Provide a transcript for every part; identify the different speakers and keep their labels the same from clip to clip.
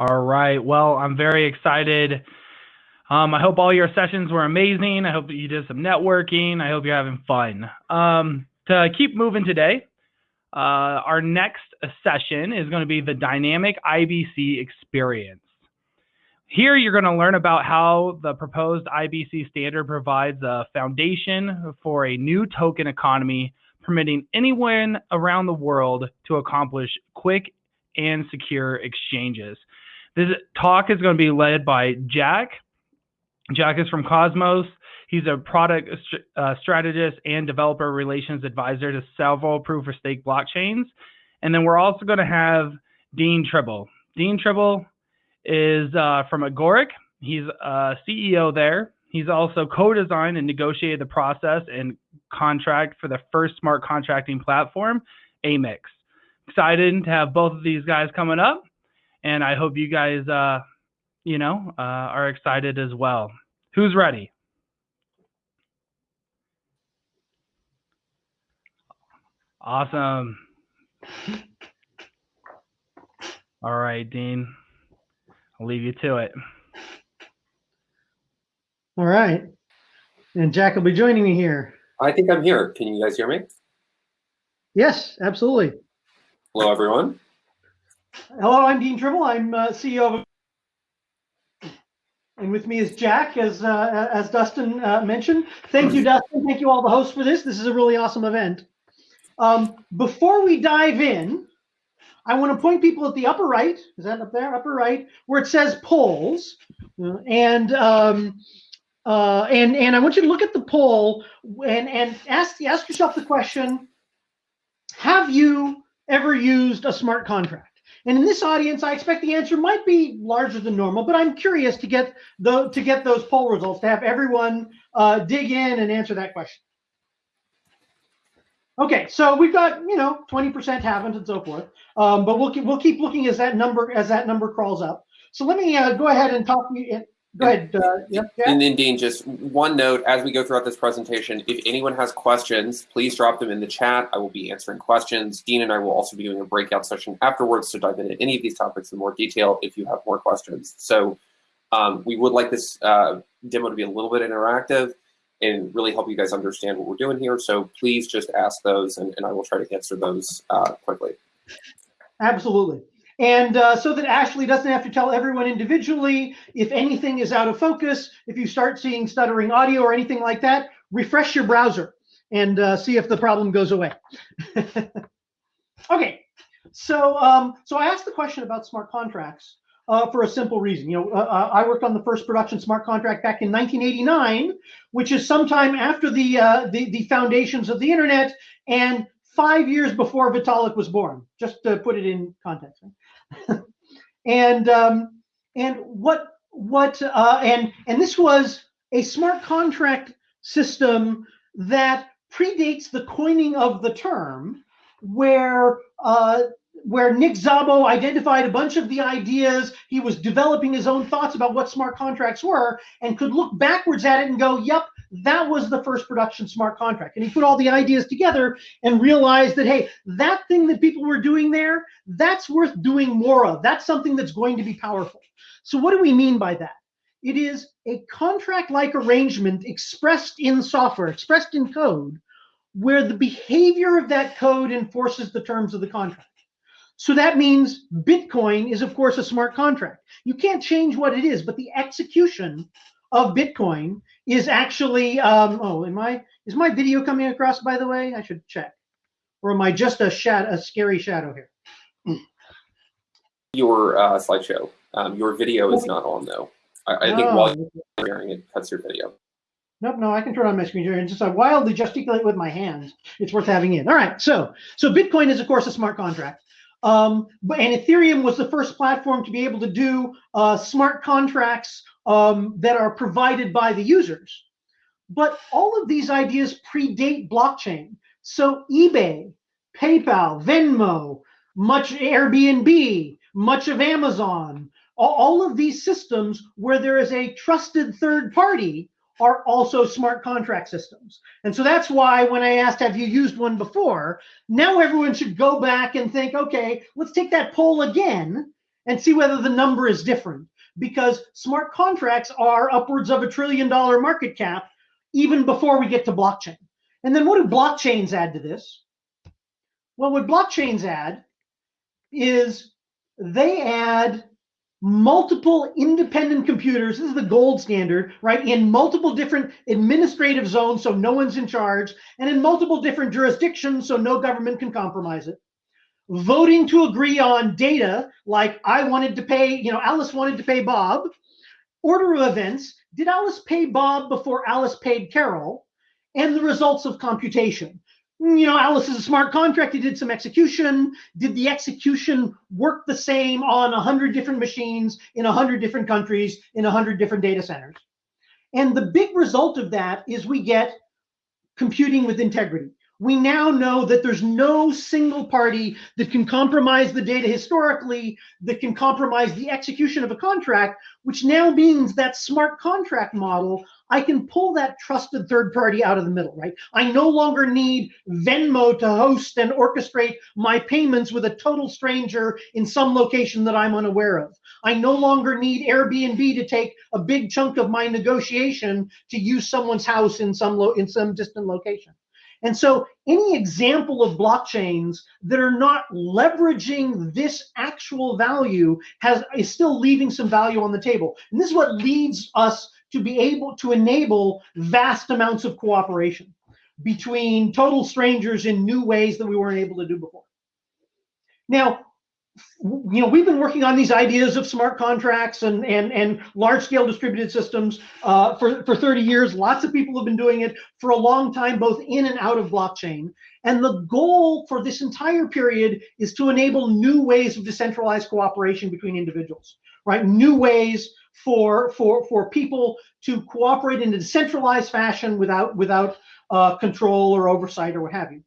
Speaker 1: All right. Well, I'm very excited. Um, I hope all your sessions were amazing. I hope you did some networking. I hope you're having fun. Um, to keep moving today, uh, our next session is going to be the dynamic IBC experience. Here, you're going to learn about how the proposed IBC standard provides a foundation for a new token economy, permitting anyone around the world to accomplish quick and secure exchanges. This talk is going to be led by Jack. Jack is from Cosmos. He's a product uh, strategist and developer relations advisor to several proof of stake blockchains. And then we're also going to have Dean Tribble. Dean Tribble is uh, from Agoric. He's a CEO there. He's also co-designed and negotiated the process and contract for the first smart contracting platform, AMIX. Excited to have both of these guys coming up, and I hope you guys, uh, you know, uh, are excited as well. Who's ready? Awesome. All right, Dean. I'll leave you to it.
Speaker 2: All right. And Jack will be joining me here.
Speaker 3: I think I'm here. Can you guys hear me?
Speaker 2: Yes, absolutely.
Speaker 3: Hello, everyone.
Speaker 2: Hello, I'm Dean Tribble. I'm uh, CEO of. And with me is Jack, as uh, as Dustin uh, mentioned. Thank you, Dustin. Thank you all the hosts for this. This is a really awesome event. Um, before we dive in, I want to point people at the upper right. Is that up there? Upper right, where it says polls, and um, uh, and and I want you to look at the poll and and ask ask yourself the question: Have you ever used a smart contract? And in this audience, I expect the answer might be larger than normal, but I'm curious to get the to get those poll results to have everyone uh, dig in and answer that question. Okay, so we've got you know 20% haven't and so forth, um, but we'll keep, we'll keep looking as that number as that number crawls up. So let me uh, go ahead and talk. Go ahead. Uh, yeah,
Speaker 3: and then Dean, just one note as we go throughout this presentation, if anyone has questions, please drop them in the chat. I will be answering questions. Dean and I will also be doing a breakout session afterwards to dive into any of these topics in more detail if you have more questions. So um, we would like this uh, demo to be a little bit interactive and really help you guys understand what we're doing here. So please just ask those and, and I will try to answer those uh, quickly.
Speaker 2: Absolutely. And uh, so that Ashley doesn't have to tell everyone individually if anything is out of focus, if you start seeing stuttering audio or anything like that, refresh your browser and uh, see if the problem goes away. okay, so um, so I asked the question about smart contracts uh, for a simple reason. You know, uh, uh, I worked on the first production smart contract back in 1989, which is sometime after the, uh, the, the foundations of the internet and five years before Vitalik was born, just to put it in context. and um, and what what uh, and and this was a smart contract system that predates the coining of the term, where uh, where Nick Szabo identified a bunch of the ideas. He was developing his own thoughts about what smart contracts were and could look backwards at it and go, yep, that was the first production smart contract. And he put all the ideas together and realized that, hey, that thing that people were doing there, that's worth doing more of. That's something that's going to be powerful. So, what do we mean by that? It is a contract like arrangement expressed in software, expressed in code, where the behavior of that code enforces the terms of the contract. So that means Bitcoin is, of course, a smart contract. You can't change what it is, but the execution of Bitcoin is actually. Um, oh, am I? Is my video coming across? By the way, I should check. Or am I just a shadow, a scary shadow here?
Speaker 3: Your uh, slideshow. Um, your video is not on though. I, I think oh. while you're sharing it cuts your video.
Speaker 2: Nope, no, I can turn on my screen here and just I wildly gesticulate with my hands. It's worth having in. All right, so so Bitcoin is of course a smart contract. Um, but and Ethereum was the first platform to be able to do uh, smart contracts um, that are provided by the users. But all of these ideas predate blockchain. So eBay, PayPal, Venmo, much Airbnb, much of Amazon, all of these systems where there is a trusted third party are also smart contract systems. And so that's why when I asked, have you used one before? Now everyone should go back and think, okay, let's take that poll again and see whether the number is different because smart contracts are upwards of a trillion dollar market cap even before we get to blockchain. And then what do blockchains add to this? Well, what blockchains add is they add multiple independent computers. This is the gold standard, right? In multiple different administrative zones, so no one's in charge, and in multiple different jurisdictions, so no government can compromise it. Voting to agree on data, like I wanted to pay, you know, Alice wanted to pay Bob. Order of events, did Alice pay Bob before Alice paid Carol? And the results of computation mm, you know, Alice is a smart contract. He did some execution. Did the execution work the same on 100 different machines in 100 different countries in 100 different data centers? And the big result of that is we get computing with integrity. We now know that there's no single party that can compromise the data historically, that can compromise the execution of a contract, which now means that smart contract model I can pull that trusted third party out of the middle, right? I no longer need Venmo to host and orchestrate my payments with a total stranger in some location that I'm unaware of. I no longer need Airbnb to take a big chunk of my negotiation to use someone's house in some in some distant location. And so any example of blockchains that are not leveraging this actual value has is still leaving some value on the table. And this is what leads us to be able to enable vast amounts of cooperation between total strangers in new ways that we weren't able to do before. Now, you know, we've been working on these ideas of smart contracts and and and large scale distributed systems uh, for for 30 years. Lots of people have been doing it for a long time, both in and out of blockchain. And the goal for this entire period is to enable new ways of decentralized cooperation between individuals, right? New ways for for for people to cooperate in a decentralized fashion without without uh, control or oversight or what have you.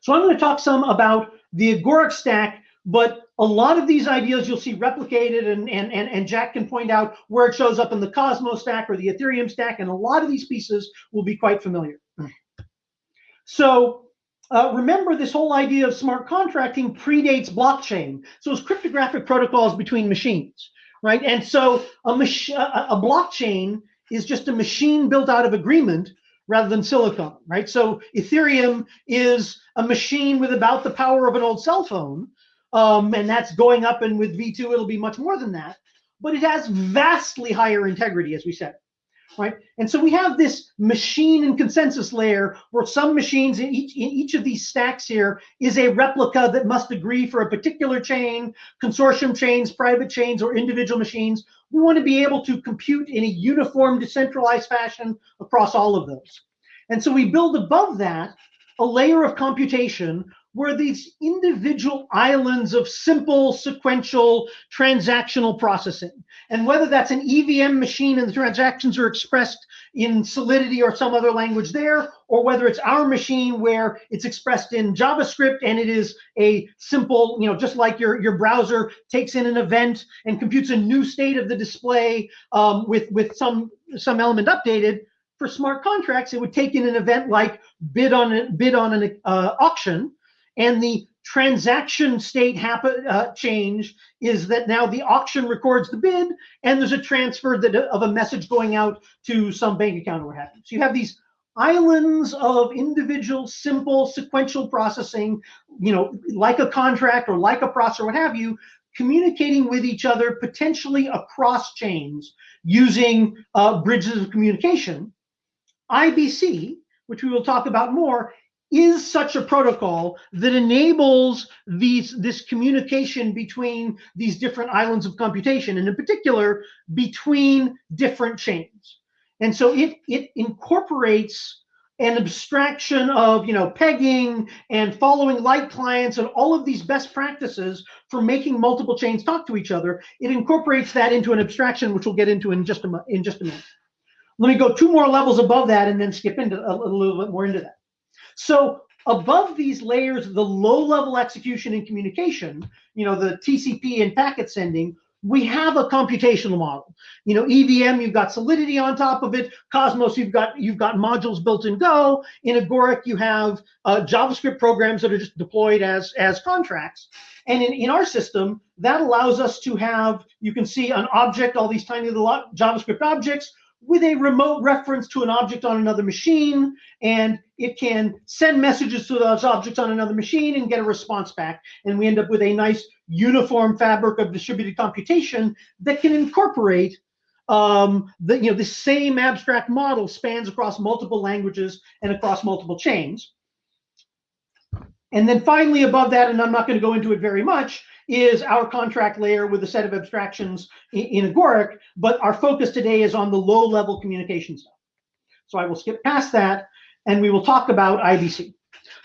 Speaker 2: So I'm going to talk some about the Agoric stack, but a lot of these ideas you'll see replicated, and and and, and Jack can point out where it shows up in the Cosmos stack or the Ethereum stack, and a lot of these pieces will be quite familiar. So uh, remember, this whole idea of smart contracting predates blockchain. So it's cryptographic protocols between machines right? And so a, mach- a blockchain is just a machine built out of agreement rather than silicon, right? So Ethereum is a machine with about the power of an old cell phone, um, and that's going up. And with V2, it'll be much more than that. But it has vastly higher integrity, as we said right? And so we have this machine and consensus layer where some machines in each in each of these stacks here is a replica that must agree for a particular chain, consortium chains, private chains, or individual machines. We want to be able to compute in a uniform, decentralized fashion across all of those. And so we build above that a layer of computation were these individual islands of simple sequential transactional processing. And whether that's an EVM machine and the transactions are expressed in Solidity or some other language there, or whether it's our machine where it's expressed in JavaScript and it is a simple, you know, just like your, your browser takes in an event and computes a new state of the display um, with, with some, some element updated, for smart contracts, it would take in an event like bid on a, bid on an uh, auction, and the transaction state happen uh, change is that now the auction records the bid and there's a transfer that, of a message going out to some bank account or what have you. So you have these islands of individual simple sequential processing, you know, like a contract or like a process or what have you, communicating with each other potentially across chains using uh, bridges of communication. IBC, which we will talk about more, is such a protocol that enables these this communication between these different islands of computation and in particular between different chains. And so it it incorporates an abstraction of you know pegging and following light clients and all of these best practices for making multiple chains talk to each other. It incorporates that into an abstraction which we'll get into in just a in just a minute. Let me go two more levels above that and then skip into a, a little bit more into that so above these layers, the low level execution and communication, you know, the TCP and packet sending, we have a computational model. You know, EVM, you've got Solidity on top of it. Cosmos, you've got you've got modules built in Go. In Agoric, you have uh, JavaScript programs that are just deployed as as contracts. And in, in our system, that allows us to have, you can see an object, all these tiny little JavaScript objects with a remote reference to an object on another machine, and it can send messages to those objects on another machine and get a response back. And we end up with a nice uniform fabric of distributed computation that can incorporate um, the you know the same abstract model spans across multiple languages and across multiple chains. And then finally above that, and I'm not going to go into it very much, is our contract layer with a set of abstractions in, in Agoric, but our focus today is on the low level communication stuff. So I will skip past that and we will talk about IBC.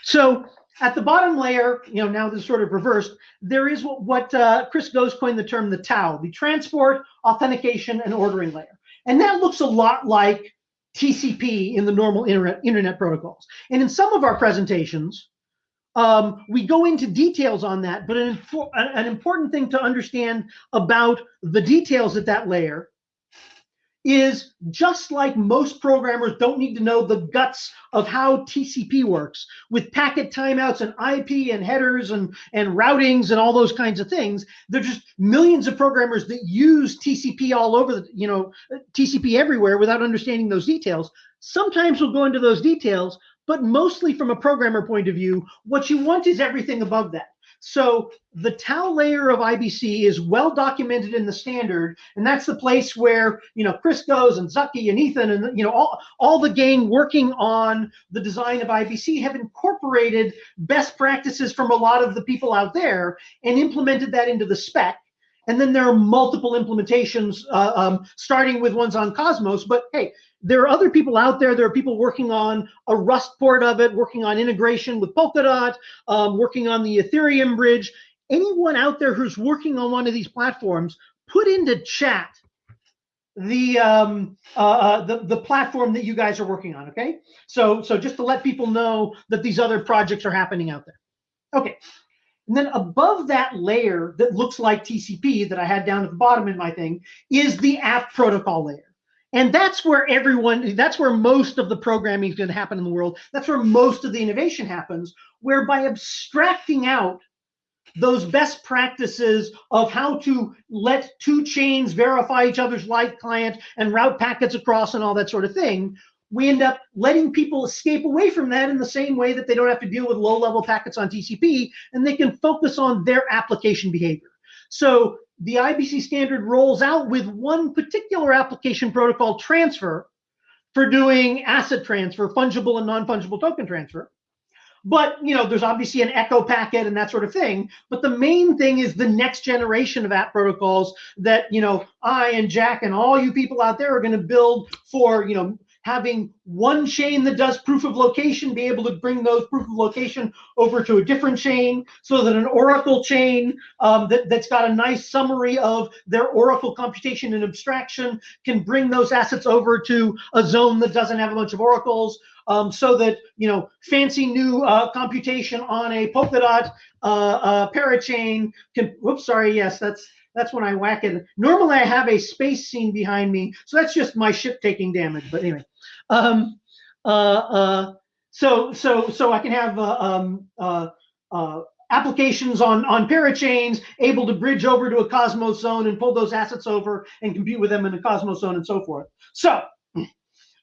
Speaker 2: So at the bottom layer, you know, now this is sort of reversed, there is what, what uh, Chris Goes coined the term the TAO, the transport, authentication, and ordering layer. And that looks a lot like TCP in the normal internet, internet protocols. And in some of our presentations, um, we go into details on that, but an, an important thing to understand about the details at that layer is just like most programmers don't need to know the guts of how TCP works with packet timeouts and IP and headers and, and routings and all those kinds of things. There's just millions of programmers that use TCP all over the, you know, TCP everywhere without understanding those details. Sometimes we'll go into those details, but mostly from a programmer point of view, what you want is everything above that. So the TAO layer of IBC is well documented in the standard, and that's the place where you know Chris Goes and Zaki and Ethan and you know all, all the gang working on the design of IBC have incorporated best practices from a lot of the people out there and implemented that into the spec. And then there are multiple implementations, uh, um, starting with ones on Cosmos. But hey, there are other people out there. There are people working on a Rust port of it, working on integration with Polkadot, um, working on the Ethereum bridge. Anyone out there who's working on one of these platforms, put into chat the um, uh, uh, the the platform that you guys are working on. Okay, so so just to let people know that these other projects are happening out there. Okay, and then above that layer that looks like TCP that I had down at the bottom in my thing is the app protocol layer. And that's where everyone, that's where most of the programming is going to happen in the world. That's where most of the innovation happens, where by abstracting out those best practices of how to let two chains verify each other's light client and route packets across and all that sort of thing, we end up letting people escape away from that in the same way that they don't have to deal with low level packets on TCP and they can focus on their application behavior. So the IBC standard rolls out with one particular application protocol transfer for doing asset transfer, fungible and non-fungible token transfer. But you know, there's obviously an echo packet and that sort of thing. But the main thing is the next generation of app protocols that you know I and Jack and all you people out there are going to build for you know having one chain that does proof of location be able to bring those proof of location over to a different chain so that an Oracle chain um, that, that's got a nice summary of their Oracle computation and abstraction can bring those assets over to a zone that doesn't have a bunch of Oracles. Um, so that you know fancy new uh, computation on a Polkadot uh, uh, parachain can. Whoops, sorry. Yes, that's that's when I whack it. Normally I have a space scene behind me, so that's just my ship taking damage. But anyway, um, uh, uh, so so so I can have uh, um, uh, uh, applications on on parachains able to bridge over to a Cosmos zone and pull those assets over and compute with them in a Cosmos zone and so forth. So.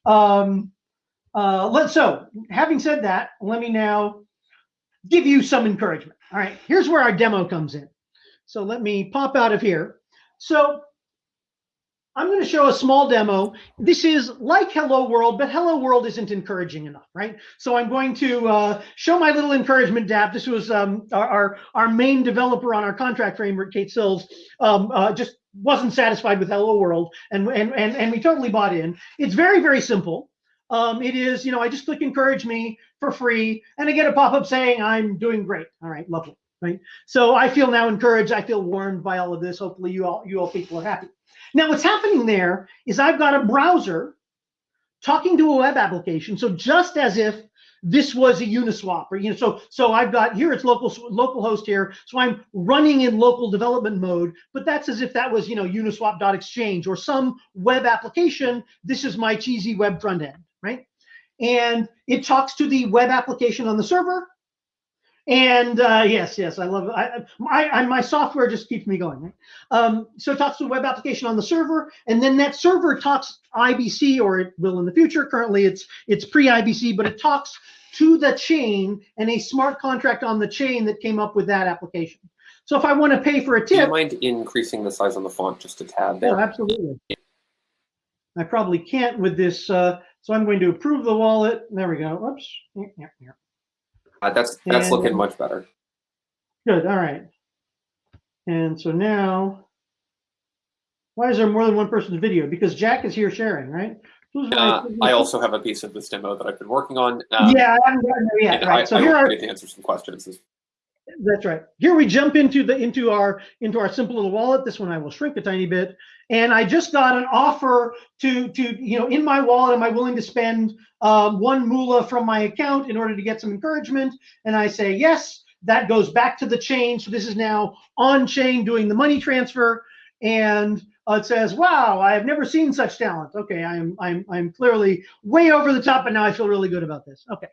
Speaker 2: Um, uh, let so having said that, let me now give you some encouragement. All right, here's where our demo comes in. So let me pop out of here. So I'm going to show a small demo. This is like Hello World, but Hello World isn't encouraging enough, right? So I'm going to uh, show my little encouragement dApp. This was um, our, our, our main developer on our contract framework, Kate Sills, um, uh, just wasn't satisfied with Hello World, and, and and and we totally bought in. It's very very simple. Um, it is, you know, I just click encourage me for free, and I get a pop up saying I'm doing great. All right, lovely right? So I feel now encouraged. I feel warmed by all of this. Hopefully, you all you all people are happy. Now, what's happening there is I've got a browser talking to a web application. So just as if this was a Uniswap, or you know, so so I've got here it's local local host here, so I'm running in local development mode, but that's as if that was you know Uniswap.exchange or some web application. This is my cheesy web front end, right? And it talks to the web application on the server, and uh, yes, yes, I love it. I, I, I, my software just keeps me going. Right? Um, so it talks to a web application on the server, and then that server talks IBC, or it will in the future. Currently, it's it's pre-IBC, but it talks to the chain and a smart contract on the chain that came up with that application. So if I want to pay for a tip,
Speaker 3: do you mind increasing the size on the font just a tad there?
Speaker 2: Oh, absolutely. I probably can't with this. Uh, so I'm going to approve the wallet. There we go. Oops. Yeah, yeah.
Speaker 3: Uh, that's that's and, looking much better.
Speaker 2: Good. All right. And so now, why is there more than one person's video? Because Jack is here sharing, right?
Speaker 3: Uh, I also have a piece of this demo that I've been working on. Um,
Speaker 2: yeah, I haven't gotten there yet. Right.
Speaker 3: I, so I here are to answer some questions.
Speaker 2: That's right. Here we jump into the into our into our simple little wallet. This one I will shrink a tiny bit. And I just got an offer to to you know in my wallet. Am I willing to spend um, one moola from my account in order to get some encouragement? And I say yes. That goes back to the chain. So this is now on chain doing the money transfer. And uh, it says, "Wow, I have never seen such talent." Okay, I'm I'm I'm clearly way over the top, but now I feel really good about this. Okay.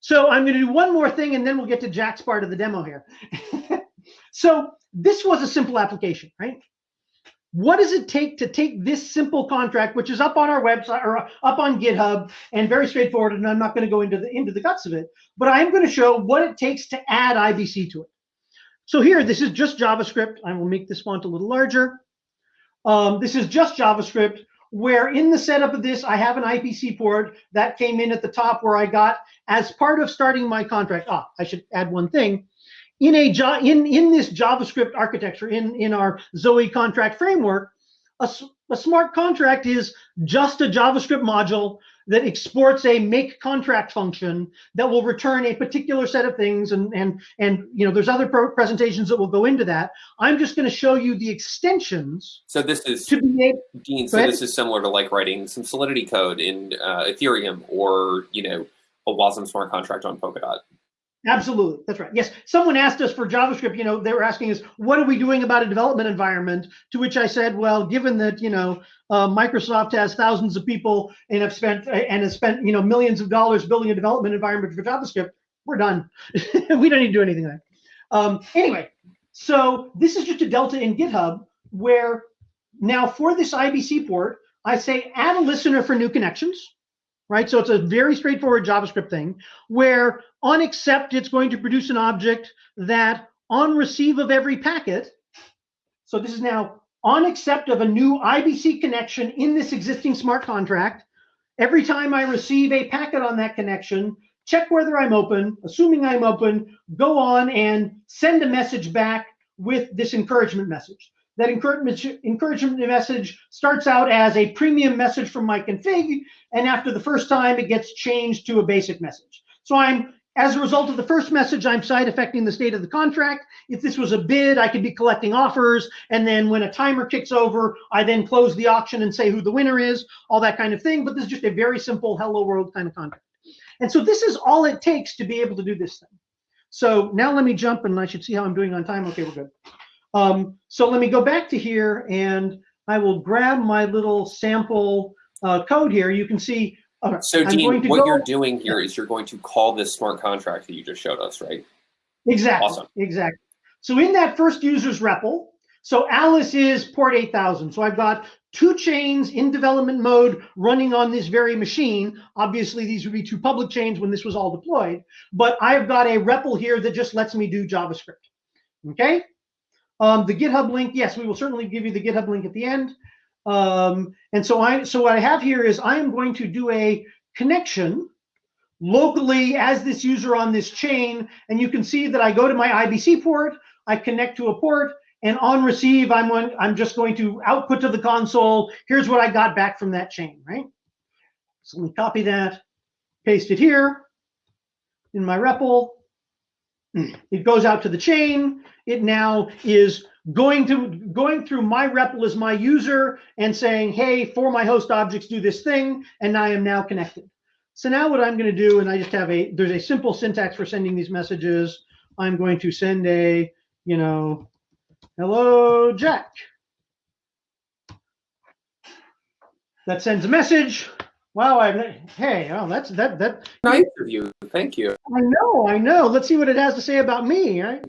Speaker 2: So I'm going to do one more thing and then we'll get to Jack's part of the demo here. so this was a simple application, right? What does it take to take this simple contract, which is up on our website or up on GitHub and very straightforward, and I'm not going to go into the into the guts of it, but I'm going to show what it takes to add IBC to it. So here, this is just JavaScript. I will make this font a little larger. Um, this is just JavaScript where in the setup of this, I have an IBC port that came in at the top where I got as part of starting my contract. Ah, I should add one thing. In a in in this JavaScript architecture, in in our Zoe contract framework, a, a smart contract is just a JavaScript module that exports a make contract function that will return a particular set of things and and and you know there's other presentations that will go into that i'm just going to show you the extensions
Speaker 3: so this is to be able, dean so this is similar to like writing some solidity code in uh, ethereum or you know a wasm smart contract on polkadot
Speaker 2: Absolutely, that's right. Yes, someone asked us for JavaScript. You know, they were asking us, "What are we doing about a development environment?" To which I said, "Well, given that you know uh, Microsoft has thousands of people and have spent and has spent you know millions of dollars building a development environment for JavaScript, we're done. we don't need to do anything there." Um, anyway, so this is just a delta in GitHub where now for this IBC port, I say add a listener for new connections right? So it's a very straightforward JavaScript thing where on accept, it's going to produce an object that on receive of every packet, so this is now on accept of a new IBC connection in this existing smart contract, every time I receive a packet on that connection, check whether I'm open, assuming I'm open, go on and send a message back with this encouragement message that encouragement, message starts out as a premium message from my config, and after the first time, it gets changed to a basic message. So I'm, as a result of the first message, I'm side affecting the state of the contract. If this was a bid, I could be collecting offers, and then when a timer kicks over, I then close the auction and say who the winner is, all that kind of thing. But this is just a very simple hello world kind of contract. And so this is all it takes to be able to do this thing. So now let me jump, and I should see how I'm doing on time. Okay, we're good. Um, so let me go back to here and I will grab my little sample uh, code here. You can see.
Speaker 3: Uh, so Dean, what go, you're doing here is you're going to call this smart contract that you just showed us, right?
Speaker 2: Exactly. Awesome. Exactly. So in that first user's REPL, so Alice is port 8000. So I've got two chains in development mode running on this very machine. Obviously, these would be two public chains when this was all deployed, but I've got a REPL here that just lets me do JavaScript. Okay. Um, the GitHub link, yes, we will certainly give you the GitHub link at the end. Um, and so I, so what I have here is I am going to do a connection locally as this user on this chain, and you can see that I go to my IBC port, I connect to a port, and on receive, I'm one, I'm just going to output to the console. Here's what I got back from that chain, right? So let me copy that, paste it here in my REPL. It goes out to the chain. It now is going to going through my REPL as my user and saying, hey, for my host objects, do this thing, and I am now connected. So now what I'm going to do, and I just have a, there's a simple syntax for sending these messages. I'm going to send a, you know, hello, Jack. That sends a message. Wow, I hey, oh, that's that that.
Speaker 3: Nice of you. Thank you.
Speaker 2: I know, I know. Let's see what it has to say about me, right?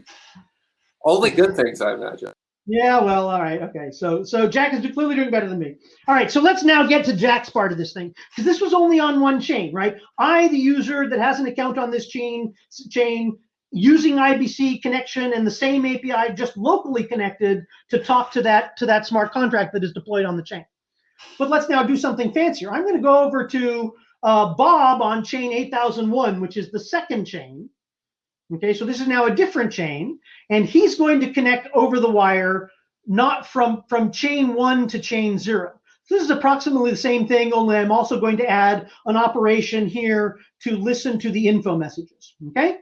Speaker 3: Only good things, I imagine.
Speaker 2: Yeah, well, all right, okay. So, so Jack is clearly doing better than me. All right, so let's now get to Jack's part of this thing because this was only on one chain, right? I, the user that has an account on this chain, chain using IBC connection and the same API just locally connected to talk to that to that smart contract that is deployed on the chain. But let's now do something fancier. I'm going to go over to uh, Bob on chain 8001, which is the second chain. Okay, so this is now a different chain, and he's going to connect over the wire, not from, from chain one to chain zero. This is approximately the same thing, only I'm also going to add an operation here to listen to the info messages, okay?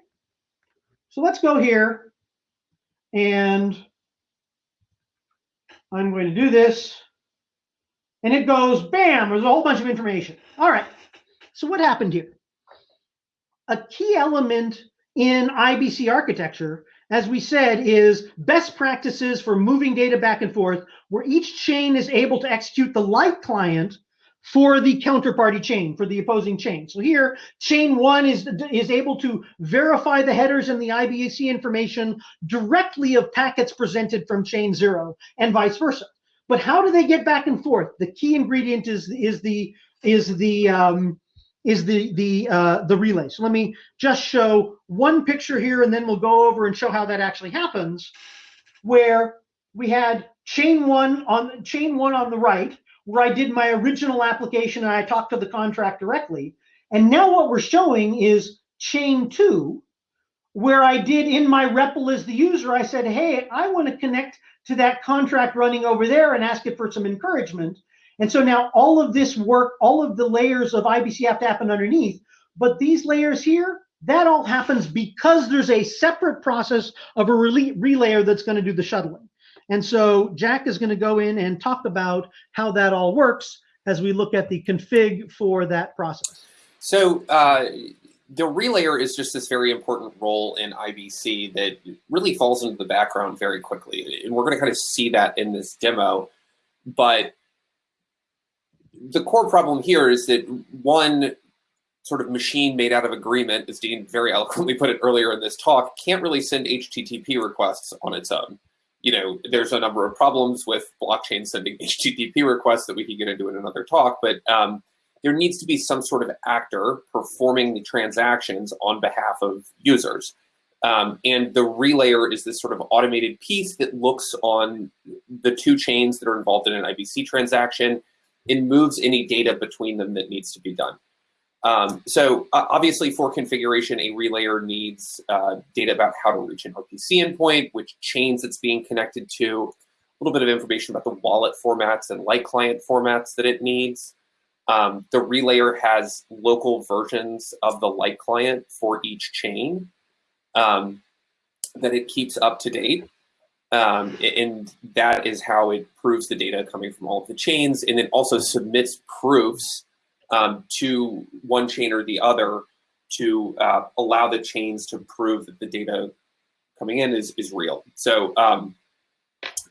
Speaker 2: So let's go here, and I'm going to do this, and it goes, bam, there's a whole bunch of information. All right, so what happened here? A key element in IBC architecture, as we said, is best practices for moving data back and forth, where each chain is able to execute the light client for the counterparty chain, for the opposing chain. So here, chain one is, is able to verify the headers and the IBC information directly of packets presented from chain zero and vice versa. But how do they get back and forth? The key ingredient is, is the, is the, um, is the the uh, the relay. So let me just show one picture here, and then we'll go over and show how that actually happens. Where we had chain one on chain one on the right, where I did my original application and I talked to the contract directly. And now what we're showing is chain two, where I did in my REPL as the user, I said, hey, I want to connect to that contract running over there and ask it for some encouragement. And so now all of this work, all of the layers of IBC have to happen underneath. But these layers here, that all happens because there's a separate process of a relay relayer that's going to do the shuttling. And so Jack is going to go in and talk about how that all works as we look at the config for that process.
Speaker 3: So uh, the relayer is just this very important role in IBC that really falls into the background very quickly. And we're going to kind of see that in this demo. But the core problem here is that one sort of machine made out of agreement, as Dean very eloquently put it earlier in this talk, can't really send HTTP requests on its own. You know, there's a number of problems with blockchain sending HTTP requests that we could get into in another talk, but um, there needs to be some sort of actor performing the transactions on behalf of users. Um, and the relayer is this sort of automated piece that looks on the two chains that are involved in an IBC transaction and moves any data between them that needs to be done. Um, so uh, obviously for configuration, a relayer needs uh, data about how to reach an RPC endpoint, which chains it's being connected to, a little bit of information about the wallet formats and light client formats that it needs. Um, the relayer has local versions of the light client for each chain um, that it keeps up to date. Um, and that is how it proves the data coming from all of the chains and then also submits proofs um, to one chain or the other to uh, allow the chains to prove that the data coming in is, is real. So um,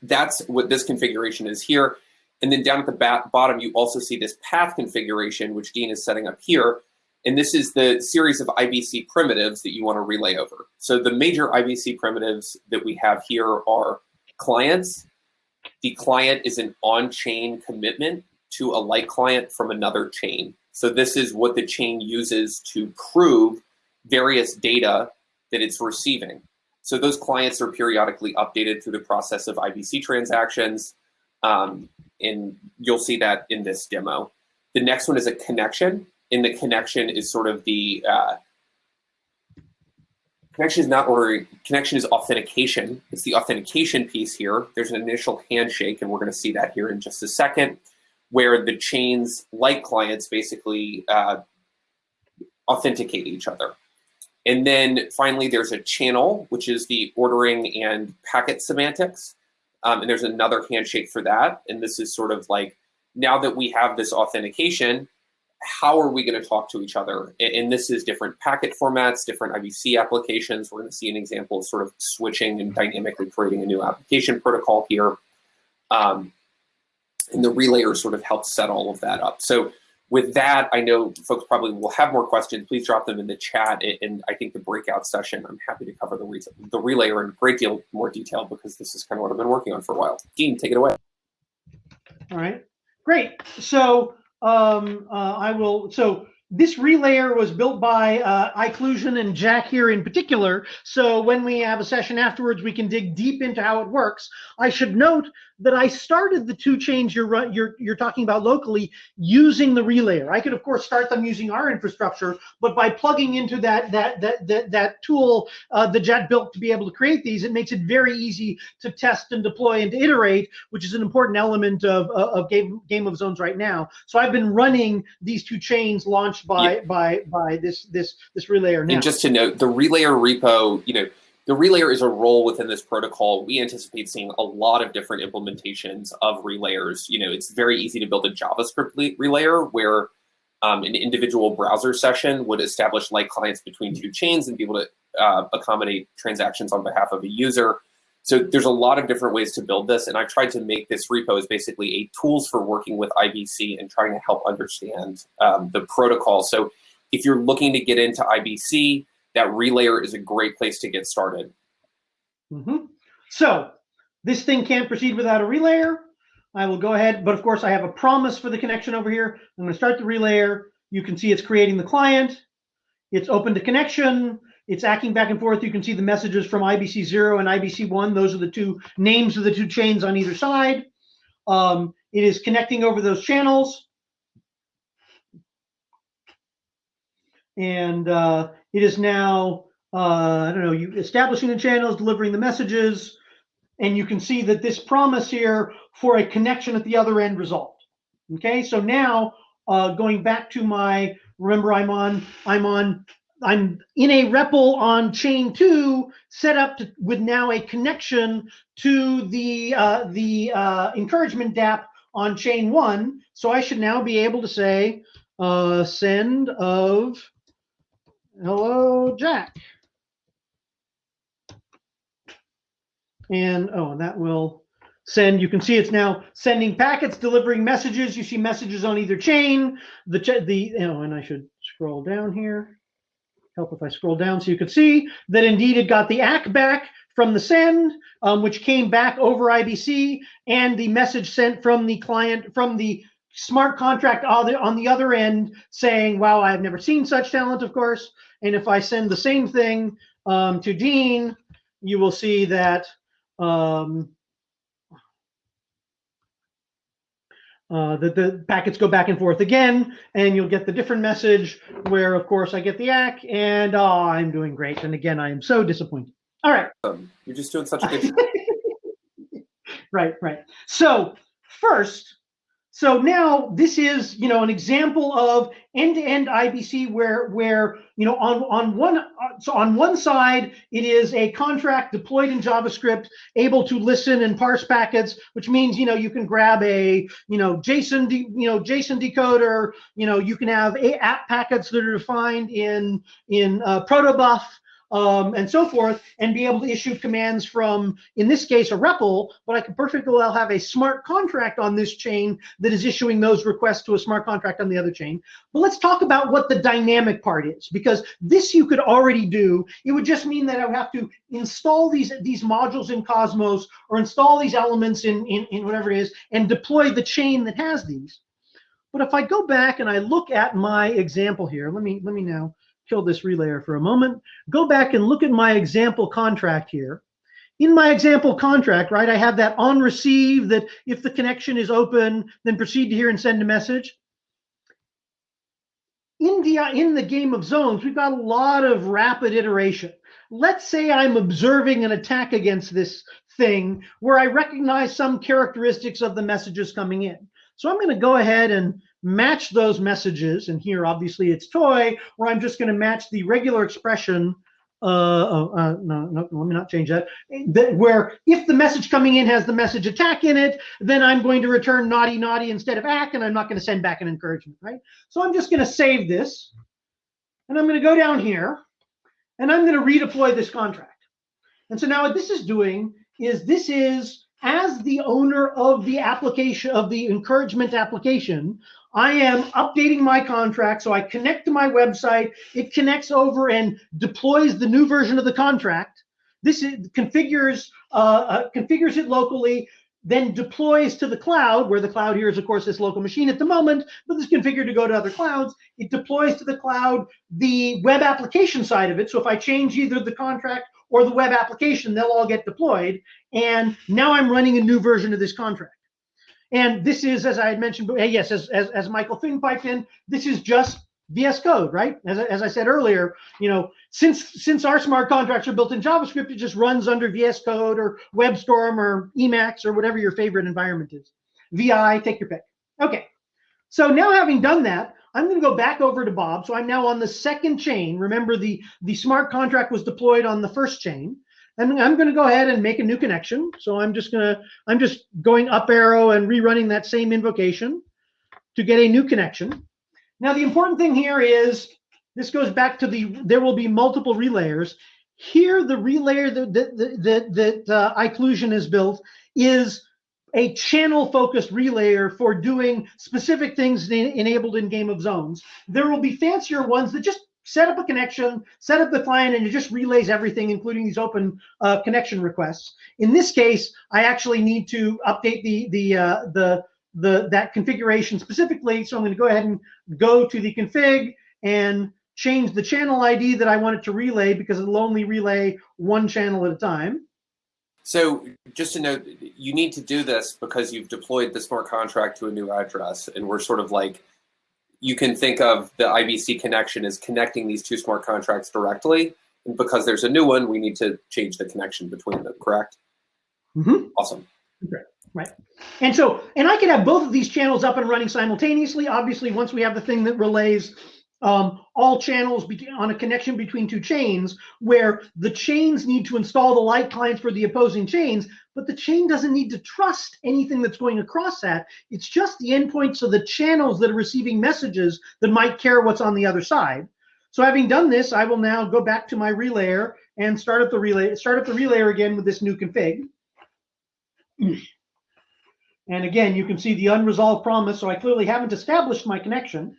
Speaker 3: that's what this configuration is here. And then down at the bottom, you also see this path configuration, which Dean is setting up here. And this is the series of IBC primitives that you want to relay over. So the major IBC primitives that we have here are clients. The client is an on-chain commitment to a light client from another chain. So this is what the chain uses to prove various data that it's receiving. So those clients are periodically updated through the process of IBC transactions. Um, and you'll see that in this demo. The next one is a connection in the connection is sort of the uh, connection is not ordering, connection is authentication. It's the authentication piece here. There's an initial handshake, and we're going to see that here in just a second, where the chains, like clients, basically uh, authenticate each other. And then finally, there's a channel, which is the ordering and packet semantics. Um, and there's another handshake for that. And this is sort of like, now that we have this authentication, how are we going to talk to each other? And this is different packet formats, different IBC applications. We're going to see an example of sort of switching and dynamically creating a new application protocol here. Um, and the relayer sort of helps set all of that up. So with that, I know folks probably will have more questions. Please drop them in the chat. And I think the breakout session, I'm happy to cover the, re the relayer in a great deal more detail because this is kind of what I've been working on for a while. Dean, take it away.
Speaker 2: All right, great. So um, uh, I will, so this relayer was built by uh, iqlusion and Jack here in particular. So when we have a session afterwards, we can dig deep into how it works. I should note that I started the two chains you're, you're, you're talking about locally using the relayer. I could, of course, start them using our infrastructure, but by plugging into that, that, that, that, that tool uh, the Jet built to be able to create these, it makes it very easy to test and deploy and to iterate, which is an important element of, of Game, Game of Zones right now. So I've been running these two chains launched by, yeah. by, by this, this, this relayer now.
Speaker 3: And just to note, the relayer repo, you know, the relayer is a role within this protocol. We anticipate seeing a lot of different implementations of relayers. You know, it's very easy to build a JavaScript relayer where um, an individual browser session would establish light clients between two chains and be able to uh, accommodate transactions on behalf of a user. So there's a lot of different ways to build this, and I tried to make this repo as basically a tools for working with IBC and trying to help understand um, the protocol. So if you're looking to get into IBC, that relayer is a great place to get started.
Speaker 2: Mm -hmm. So this thing can't proceed without a relayer. I will go ahead, but of course I have a promise for the connection over here. I'm going to start the relayer. You can see it's creating the client. It's open to connection. It's acting back and forth. You can see the messages from IBC 0 and IBC 1. Those are the two names of the two chains on either side. Um, it is connecting over those channels. And uh, it is now, uh, I don't know, you establishing the channels, delivering the messages, and you can see that this promise here for a connection at the other end resolved. Okay, so now uh, going back to my, remember I'm on, I'm on, I'm in a REPL on chain two, set up to, with now a connection to the uh, the uh, encouragement DApp on chain one. So I should now be able to say uh, send of hello, Jack. And, oh, and that will send, you can see it's now sending packets, delivering messages. You see messages on either chain. The, the you know, and I should scroll down here. Help if I scroll down so you can see that indeed it got the ACK back from the send, um, which came back over IBC, and the message sent from the client, from the smart contract on the other end saying, wow, I've never seen such talent, of course. And if I send the same thing um, to Dean, you will see that um, uh, that the packets go back and forth again, and you'll get the different message where, of course, I get the ACK, and oh, I'm doing great. And again, I am so disappointed. All right.
Speaker 3: Um, you're just doing such a good job.
Speaker 2: right, right. So first, so now this is, you know, an example of end-to-end IBC where, where you know, on on one so on one side it is a contract deployed in JavaScript, able to listen and parse packets, which means you know you can grab a you know JSON you know JSON decoder, you know you can have a app packets that are defined in in uh, protobuf um, and so forth, and be able to issue commands from, in this case, a REPL, but I could perfectly well have a smart contract on this chain that is issuing those requests to a smart contract on the other chain. But let's talk about what the dynamic part is, because this you could already do. It would just mean that I would have to install these, these modules in Cosmos or install these elements in, in, in whatever it is and deploy the chain that has these. But if I go back and I look at my example here, let me let me now kill this relayer for a moment. Go back and look at my example contract here. In my example contract, right, I have that on receive that if the connection is open, then proceed to here and send a message. In the, in the game of zones, we've got a lot of rapid iteration. Let's say I'm observing an attack against this thing where I recognize some characteristics of the messages coming in. So I'm going to go ahead and match those messages. And here, obviously, it's toy, where I'm just going to match the regular expression uh, oh, uh, no, no, let me not change that. that. Where if the message coming in has the message attack in it, then I'm going to return naughty naughty instead of ack, and I'm not going to send back an encouragement, right? So I'm just going to save this, and I'm going to go down here, and I'm going to redeploy this contract. And so now what this is doing is this is as the owner of the application of the encouragement application, I am updating my contract. So I connect to my website. It connects over and deploys the new version of the contract. This is, configures uh, uh, configures it locally, then deploys to the cloud, where the cloud here is, of course, this local machine at the moment, but this configured to go to other clouds. It deploys to the cloud the web application side of it. So if I change either the contract or the web application, they'll all get deployed. And now I'm running a new version of this contract. And this is, as I had mentioned, yes, as, as, as Michael Fig piped in, this is just VS Code, right? As, as I said earlier, you know, since since our smart contracts are built in JavaScript, it just runs under VS Code or WebStorm or Emacs or whatever your favorite environment is. VI, take your pick. Okay, so now having done that, I'm going to go back over to Bob. So I'm now on the second chain. Remember, the the smart contract was deployed on the first chain. And I'm going to go ahead and make a new connection. So I'm just going to, I'm just going up arrow and rerunning that same invocation to get a new connection. Now, the important thing here is this goes back to the, there will be multiple relayers. Here, the relayer that, that, that, that uh, iqlusion has built is a channel focused relayer for doing specific things enabled in Game of Zones. There will be fancier ones that just set up a connection, set up the client, and it just relays everything, including these open uh, connection requests. In this case, I actually need to update the the uh, the the that configuration specifically. So I'm going to go ahead and go to the config and change the channel ID that I want it to relay because it'll only relay one channel at a time.
Speaker 3: So just to note, you need to do this because you've deployed the smart contract to a new address, and we're sort of like you can think of the IBC connection as connecting these two smart contracts directly. And because there's a new one, we need to change the connection between them, correct?
Speaker 2: Mm-hmm.
Speaker 3: Awesome.
Speaker 2: Okay. Right. And so, and I can have both of these channels up and running simultaneously. Obviously, once we have the thing that relays um, all channels on a connection between two chains where the chains need to install the light clients for the opposing chains, but the chain doesn't need to trust anything that's going across that. It's just the endpoints of the channels that are receiving messages that might care what's on the other side. So having done this, I will now go back to my relayer and start up the relay, start up the relayer again with this new config. And again, you can see the unresolved promise. So I clearly haven't established my connection.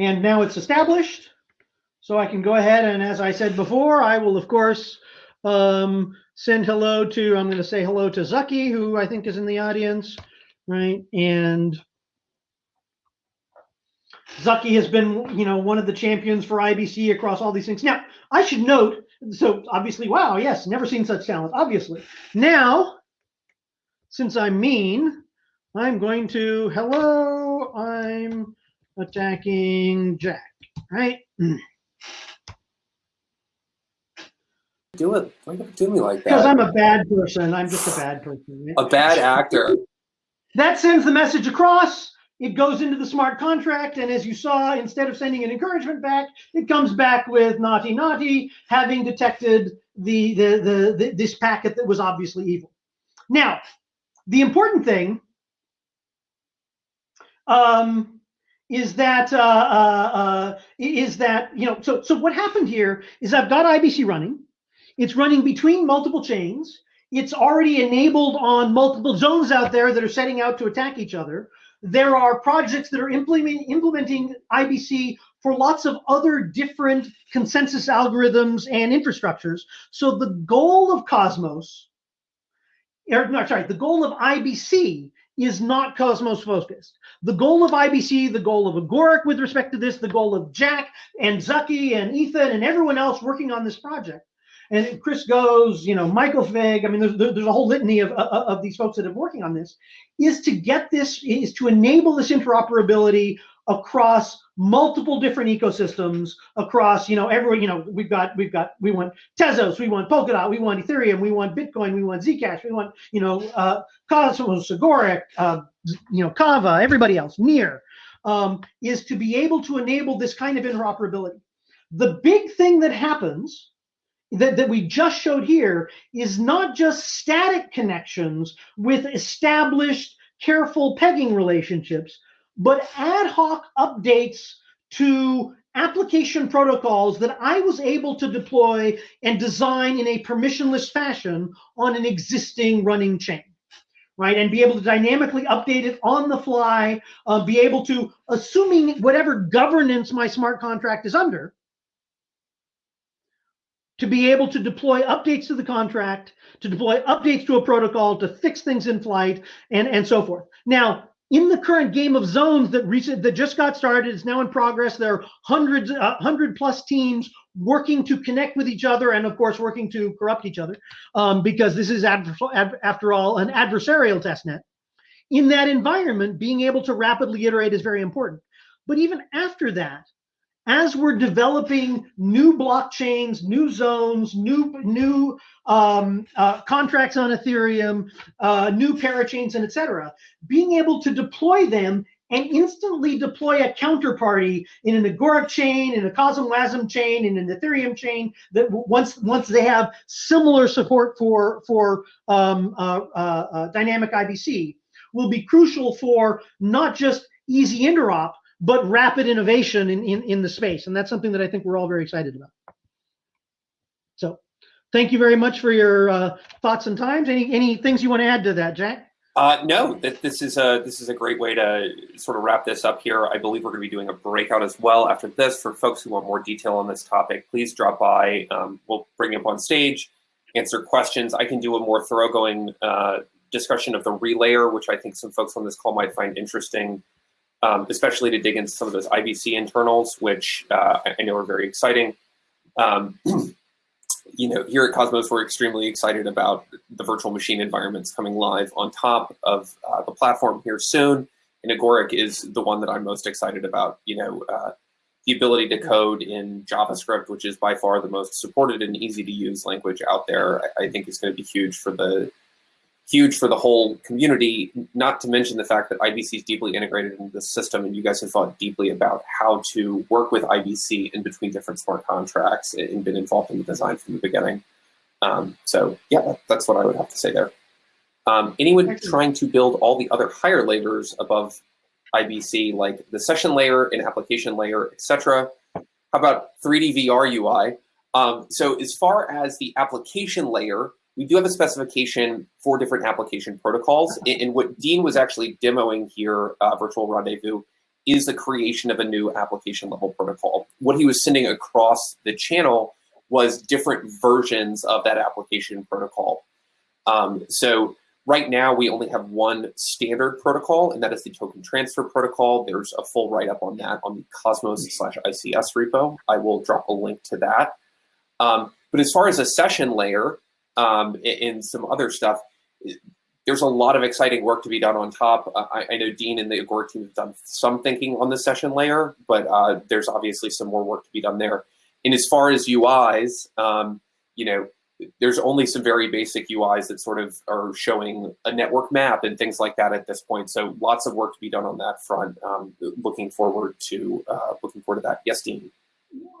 Speaker 2: And now it's established. So I can go ahead and as I said before, I will of course um, send hello to, I'm going to say hello to Zaki, who I think is in the audience, right? And Zaki has been, you know, one of the champions for IBC across all these things. Now, I should note, so obviously, wow, yes, never seen such talent, obviously. Now, since I'm mean, I'm going to, hello, I'm attacking Jack, right?
Speaker 3: Do it. Why you do me like that?
Speaker 2: Because I'm a bad person. I'm just a bad person. Right?
Speaker 3: A bad actor.
Speaker 2: That sends the message across. It goes into the smart contract, and as you saw, instead of sending an encouragement back, it comes back with naughty naughty, having detected the, the the, the this packet that was obviously evil. Now, the important thing um, is that uh, uh, uh, is that you know so so what happened here is I've got IBC running, it's running between multiple chains, it's already enabled on multiple zones out there that are setting out to attack each other. There are projects that are implementing implementing IBC for lots of other different consensus algorithms and infrastructures. So the goal of Cosmos, or no, sorry, the goal of IBC is not Cosmos focused. The goal of IBC, the goal of Agoric with respect to this, the goal of Jack and Zaki and Ethan and everyone else working on this project. And Chris Goes, you know, Michael Fig, I mean, there's, there's a whole litany of, of, of these folks that are working on this, is to get this, is to enable this interoperability across multiple different ecosystems across you know every you know we've got we've got we want tezos we want polkadot we want ethereum we want bitcoin we want zcash we want you know uh cosmos agoric uh you know kava everybody else near um, is to be able to enable this kind of interoperability. The big thing that happens that, that we just showed here is not just static connections with established careful pegging relationships, but ad hoc updates to application protocols that I was able to deploy and design in a permissionless fashion on an existing running chain. Right, and be able to dynamically update it on the fly, uh, be able to, assuming whatever governance my smart contract is under, to be able to deploy updates to the contract, to deploy updates to a protocol, to fix things in flight, and, and so forth. Now, in the current game of zones that recent that just got started, it's now in progress. There are hundreds, uh, hundred plus teams working to connect with each other, and of course, working to corrupt each other, um, because this is ad, after all an adversarial test net In that environment, being able to rapidly iterate is very important. But even after that, as we're developing new blockchains, new zones, new new um, uh, contracts on Ethereum, uh, new parachains, and etc., being able to deploy them and instantly deploy a counterparty in an Agoric chain, in a CosmWasm chain, in an Ethereum chain that once once they have similar support for for um, uh, uh, uh dynamic IBC will be crucial for not just easy interop, but rapid innovation in, in, in the space. And that's something that I think we're all very excited about. So thank you very much for your uh, thoughts and times. Any, any things you want to add to that, Jack?
Speaker 3: Uh, no, that this is a this is a great way to sort of wrap this up here. I believe we're going to be doing a breakout as well after this. For folks who want more detail on this topic, please drop by. Um, we'll bring you up on stage, answer questions. I can do a more thoroughgoing uh, discussion of the relayer, which I think some folks on this call might find interesting um, especially to dig into some of those IBC internals, which uh, I know are very exciting. Um, you know, here at Cosmos, we're extremely excited about the virtual machine environments coming live on top of uh, the platform here soon. And Agoric is the one that I'm most excited about. You know, uh, the ability to code in JavaScript, which is by far the most supported and easy to use language out there, I, I think is going to be huge for the huge for the whole community, not to mention the fact that IBC is deeply integrated into the system and you guys have thought deeply about how to work with IBC in between different smart contracts and been involved in the design from the beginning. Um, so yeah, that, that's what I would have to say there. Um, anyone trying to build all the other higher layers above IBC, like the session layer and application layer, etc. How about 3D VR UI? Um, so as far as the application layer, we do have a specification for different application protocols. And what Dean was actually demoing here, uh, Virtual Rendezvous, is the creation of a new application level protocol. What he was sending across the channel was different versions of that application protocol. Um, so right now we only have one standard protocol, and that is the token transfer protocol. There's a full write-up on that on the Cosmos slash ICS repo. I will drop a link to that. Um, but as far as a session layer, um, and some other stuff. There's a lot of exciting work to be done on top. I, I, know Dean and the Agoric team have done some thinking on the session layer, but uh, there's obviously some more work to be done there. And as far as UIs, um, you know, there's only some very basic UIs that sort of are showing a network map and things like that at this point. So lots of work to be done on that front. Um, looking forward to uh, looking forward to that. Yes, Dean.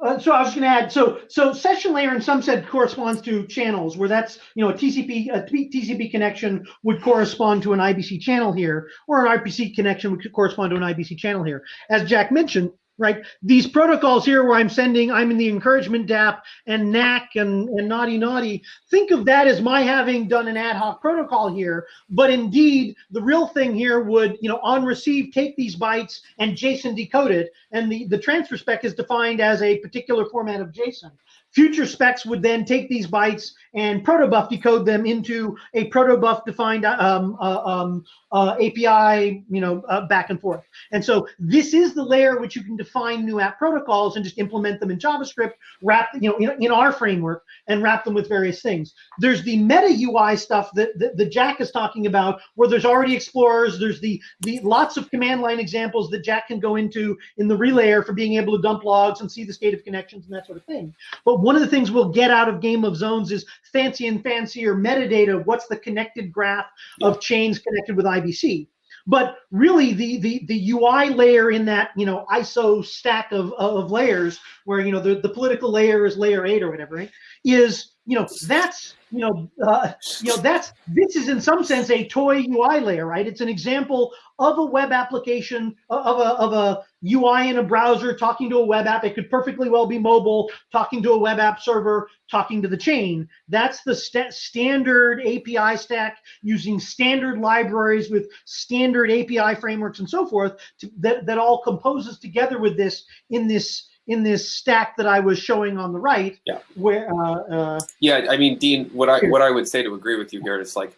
Speaker 2: Uh, so I was going to add, so so session layer in some sense corresponds to channels, where that's you know a TCP a TCP connection would correspond to an IBC channel here, or an RPC connection would correspond to an IBC channel here. As Jack mentioned, right? These protocols here where I'm sending, I'm in the encouragement DAP and NAC and, and naughty naughty, think of that as my having done an ad hoc protocol here. But indeed, the real thing here would, you know, on receive, take these bytes and JSON decode it. And the, the transfer spec is defined as a particular format of JSON. Future specs would then take these bytes and protobuf decode them into a protobuf defined um, uh, um, uh, API, you know, uh, back and forth. And so this is the layer which you can define new app protocols and just implement them in JavaScript, wrap, you know, in, in our framework and wrap them with various things. There's the meta UI stuff that, that, that Jack is talking about, where there's already explorers. There's the the lots of command line examples that Jack can go into in the relayer for being able to dump logs and see the state of connections and that sort of thing. But one of the things we'll get out of Game of Zones is fancy and fancier metadata. What's the connected graph of chains connected with IBC? but really the the the UI layer in that you know ISO stack of of layers, where you know the the political layer is layer eight or whatever, right, is you know that's you know, uh, you know, that's this is in some sense a toy UI layer, right? It's an example of a web application of a of a UI in a browser talking to a web app. It could perfectly well be mobile, talking to a web app server, talking to the chain. That's the st standard API stack using standard libraries with standard API frameworks and so forth to, that that all composes together with this in this in this stack that I was showing on the right.
Speaker 3: Yeah.
Speaker 2: Where. Uh, uh,
Speaker 3: yeah, I mean, Dean, what I what I would say to agree with you here is like,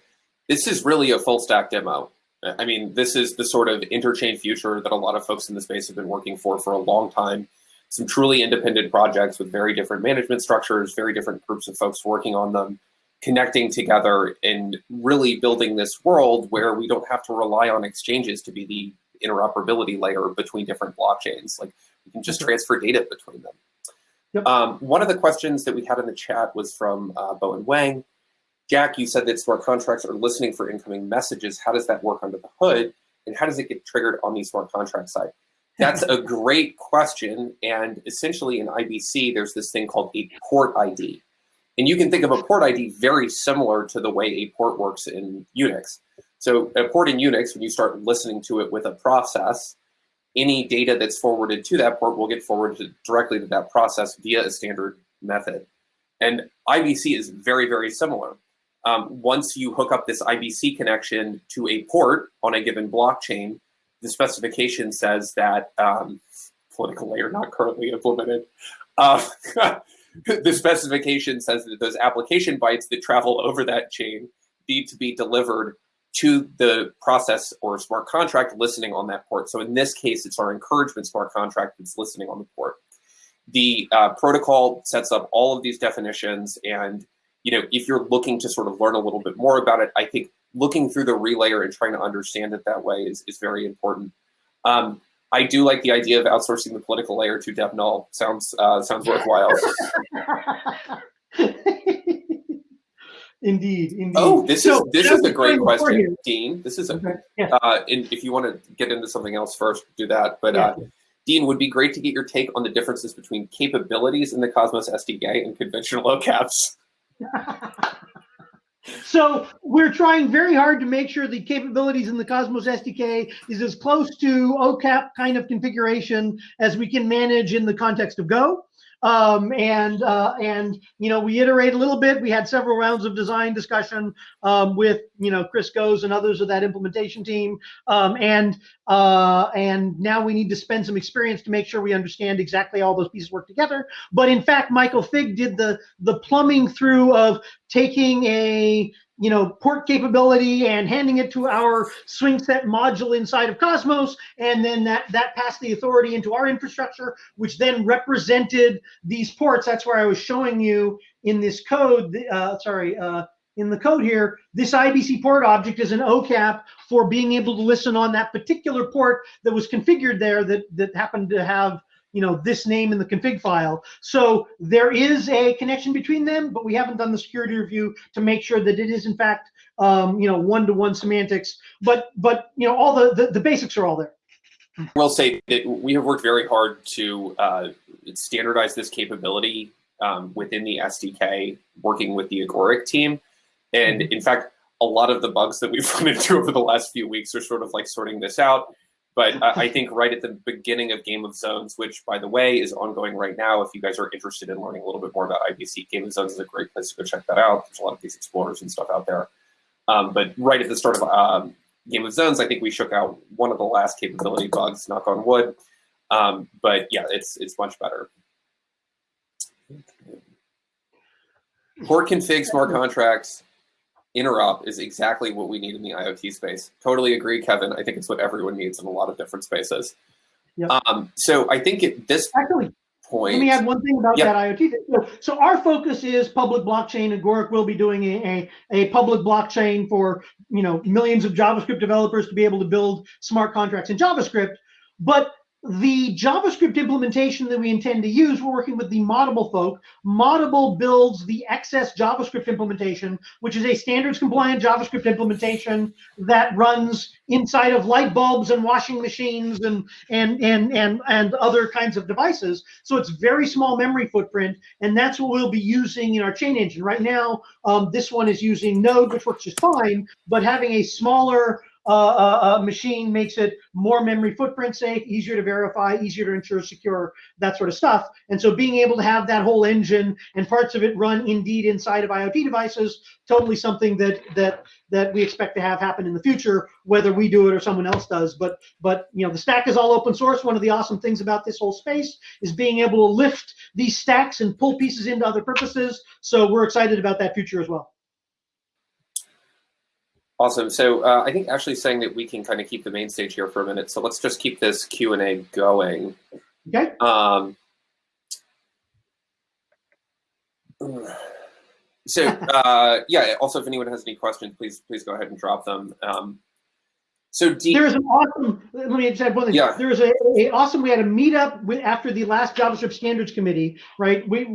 Speaker 3: this is really a full stack demo. I mean, this is the sort of interchain future that a lot of folks in the space have been working for for a long time. Some truly independent projects with very different management structures, very different groups of folks working on them, connecting together and really building this world where we don't have to rely on exchanges to be the interoperability layer between different blockchains. Like you can just transfer data between them. Yep. Um, one of the questions that we had in the chat was from uh, Bowen Wang. Jack, you said that smart contracts are listening for incoming messages. How does that work under the hood? And how does it get triggered on the smart contract side? That's a great question. And essentially in IBC, there's this thing called a port ID. And you can think of a port ID very similar to the way a port works in Unix. So a port in Unix, when you start listening to it with a process, any data that's forwarded to that port will get forwarded directly to that process via a standard method. And IBC is very, very similar. Um, once you hook up this IBC connection to a port on a given blockchain, the specification says that um, political layer not currently implemented. Uh, the specification says that those application bytes that travel over that chain need to be delivered to the process or smart contract listening on that port. So in this case, it's our encouragement smart contract that's listening on the port. The uh, protocol sets up all of these definitions. And you know, if you're looking to sort of learn a little bit more about it, I think looking through the relayer and trying to understand it that way is, is very important. Um, I do like the idea of outsourcing the political layer to DevNull. Sounds uh, sounds worthwhile.
Speaker 2: Indeed, indeed.
Speaker 3: Oh, this so, is this is a great question, Dean. This is a. Okay. Yeah. Uh, and if you want to get into something else first, do that. But yeah. uh, Dean, would be great to get your take on the differences between capabilities in the Cosmos SDK and conventional OCAPs.
Speaker 2: so we're trying very hard to make sure the capabilities in the Cosmos SDK is as close to OCAP kind of configuration as we can manage in the context of Go. Um, and uh, and you know we iterate a little bit. We had several rounds of design discussion um, with you know Chris Goes and others of that implementation team. Um, and uh, and now we need to spend some experience to make sure we understand exactly all those pieces work together. But in fact, Michael Fig did the the plumbing through of taking a you know, port capability and handing it to our SwingSet module inside of Cosmos. And then that, that passed the authority into our infrastructure, which then represented these ports. That's where I was showing you in this code, uh, sorry, uh, in the code here, this IBC port object is an OCAP for being able to listen on that particular port that was configured there that, that happened to have you know, this name in the config file. So there is a connection between them, but we haven't done the security review to make sure that it is in fact, um, you know, one-to-one -one semantics. But but you know, all the, the, the basics are all there.
Speaker 3: I will say that we have worked very hard to uh, standardize this capability um, within the SDK, working with the Agoric team. And mm-hmm. in fact, a lot of the bugs that we've run into over the last few weeks are sort of like sorting this out. But I think right at the beginning of Game of Zones, which by the way is ongoing right now, if you guys are interested in learning a little bit more about IBC, Game of Zones is a great place to go check that out. There's a lot of these explorers and stuff out there. Um, but right at the start of um, Game of Zones, I think we shook out one of the last capability bugs, knock on wood. Um, but yeah, it's it's much better. Port configs, more contracts interop is exactly what we need in the IoT space. Totally agree, Kevin. I think it's what everyone needs in a lot of different spaces. Yep. Um, so I think at this
Speaker 2: Actually, point, let me add one thing about yep. that IoT. So, so, our focus is public blockchain, and Agoric will be doing a, a, a public blockchain for you know millions of JavaScript developers to be able to build smart contracts in JavaScript. But the JavaScript implementation that we intend to use, we're working with the Moddable folk. Moddable builds the XS JavaScript implementation, which is a standards compliant JavaScript implementation that runs inside of light bulbs and washing machines and, and, and, and, and other kinds of devices. So it's very small memory footprint, and that's what we'll be using in our chain engine. Right now, um, this one is using Node, which works just fine, but having a smaller uh, uh, machine makes it more memory footprint safe, easier to verify, easier to ensure secure, that sort of stuff. And so being able to have that whole engine and parts of it run indeed inside of IoT devices, totally something that that that we expect to have happen in the future, whether we do it or someone else does. But but you know the stack is all open source. One of the awesome things about this whole space is being able to lift these stacks and pull pieces into other purposes. So we're excited about that future as well.
Speaker 3: Awesome. So uh, I think Ashley's saying that we can kind of keep the main stage here for a minute. So let's just keep this Q and A going.
Speaker 2: Okay.
Speaker 3: Um, so uh, yeah. Also, if anyone has any questions, please please go ahead and drop them. Um, so Dean,
Speaker 2: there is an awesome. Let me just add one thing.
Speaker 3: Yeah.
Speaker 2: There was a, a awesome. We had a meetup with, after the last JavaScript Standards Committee, right? We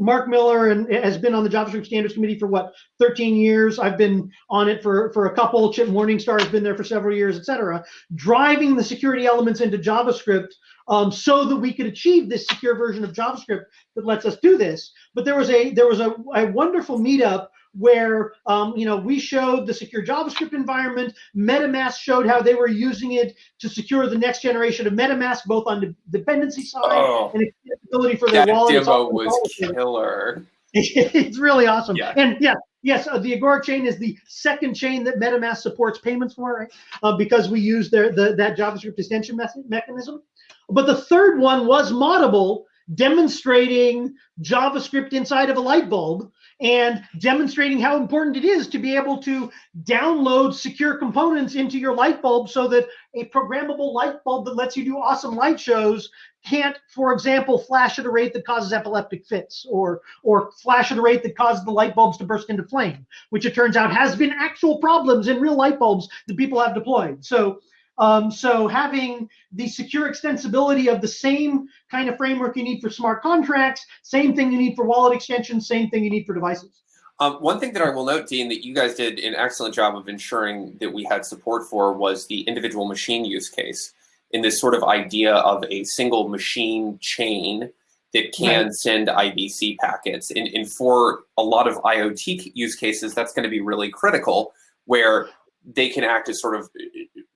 Speaker 2: Mark Miller and has been on the JavaScript Standards Committee for what 13 years. I've been on it for for a couple. Chip Morningstar has been there for several years, etc. Driving the security elements into JavaScript um, so that we could achieve this secure version of JavaScript that lets us do this. But there was a there was a, a wonderful meetup where um, you know we showed the secure JavaScript environment. MetaMask showed how they were using it to secure the next generation of MetaMask, both on the dependency side
Speaker 3: Oh.
Speaker 2: and accessibility for their
Speaker 3: that
Speaker 2: wallet. It's
Speaker 3: demo was killer.
Speaker 2: it's really awesome.
Speaker 3: Yeah.
Speaker 2: And yeah, yes, uh, the Agoric chain is the second chain that MetaMask supports payments for, right? Uh, because we use their the, that JavaScript extension method, mechanism. But the third one was Moddable, demonstrating JavaScript inside of a light bulb and demonstrating how important it is to be able to download secure components into your light bulb so that a programmable light bulb that lets you do awesome light shows can't, for example, flash at a rate that causes epileptic fits or or flash at a rate that causes the light bulbs to burst into flame, which it turns out has been actual problems in real light bulbs that people have deployed. So um, so having the secure extensibility of the same kind of framework you need for smart contracts, same thing you need for wallet extensions, same thing you need for devices.
Speaker 3: Um, one thing that I will note, Dean, that you guys did an excellent job of ensuring that we had support for was the individual machine use case in this sort of idea of a single machine chain that can
Speaker 2: Right.
Speaker 3: send IBC packets. And, and for a lot of IoT use cases, that's going to be really critical where they can act as sort of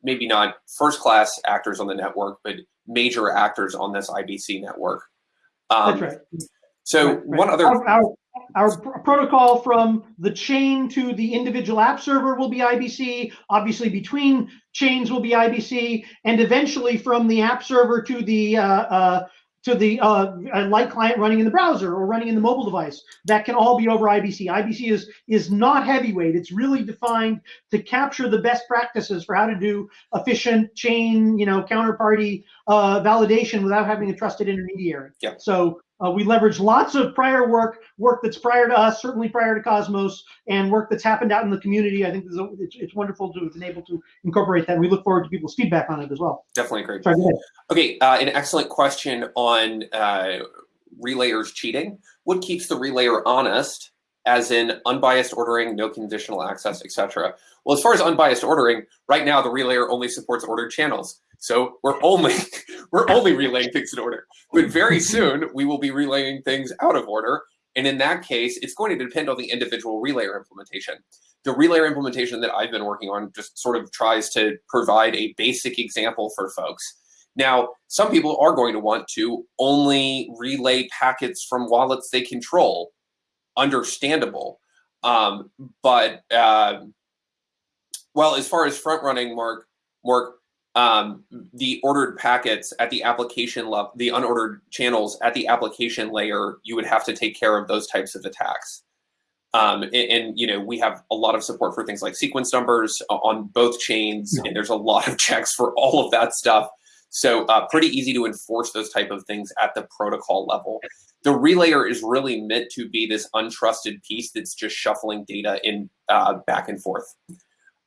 Speaker 3: maybe not first class actors on the network, but major actors on this IBC network. Um,
Speaker 2: That's right.
Speaker 3: So
Speaker 2: Right, right.
Speaker 3: one other
Speaker 2: Our, our, our pr- protocol from the chain to the individual app server will be IBC. Obviously, between chains will be IBC, and eventually from the app server to the uh, uh, to the uh, light client running in the browser or running in the mobile device. That can all be over IBC. IBC is is not heavyweight. It's really defined to capture the best practices for how to do efficient chain, you know, counterparty uh, validation without having a trusted intermediary.
Speaker 3: Yeah.
Speaker 2: So uh, we leverage lots of prior work, work that's prior to us, certainly prior to Cosmos, and work that's happened out in the community. I think a- it's, it's wonderful to have been able to incorporate that. We look forward to people's feedback on it as well.
Speaker 3: definitely agree.
Speaker 2: Sorry.
Speaker 3: Okay, uh, an excellent question on uh, relayers cheating. What keeps the relayer honest, as in unbiased ordering, no conditional access, etc.? Well, as far as unbiased ordering, right now the relayer only supports ordered channels, so we're only we're only relaying things in order. But very soon we will be relaying things out of order, and in that case, it's going to depend on the individual relayer implementation. The relayer implementation that I've been working on just sort of tries to provide a basic example for folks. Now, some people are going to want to only relay packets from wallets they control. Understandable. Um, but, uh, well, as far as front running, Mark, Mark, um, the ordered packets at the application level, the unordered channels at the application layer, you would have to take care of those types of attacks. Um, and, and, you know we have a lot of support for things like sequence numbers on both chains,
Speaker 2: Yeah.
Speaker 3: and there's a lot of checks for all of that stuff. So uh, pretty easy to enforce those type of things at the protocol level. The relayer is really meant to be this untrusted piece that's just shuffling data in uh, back and forth.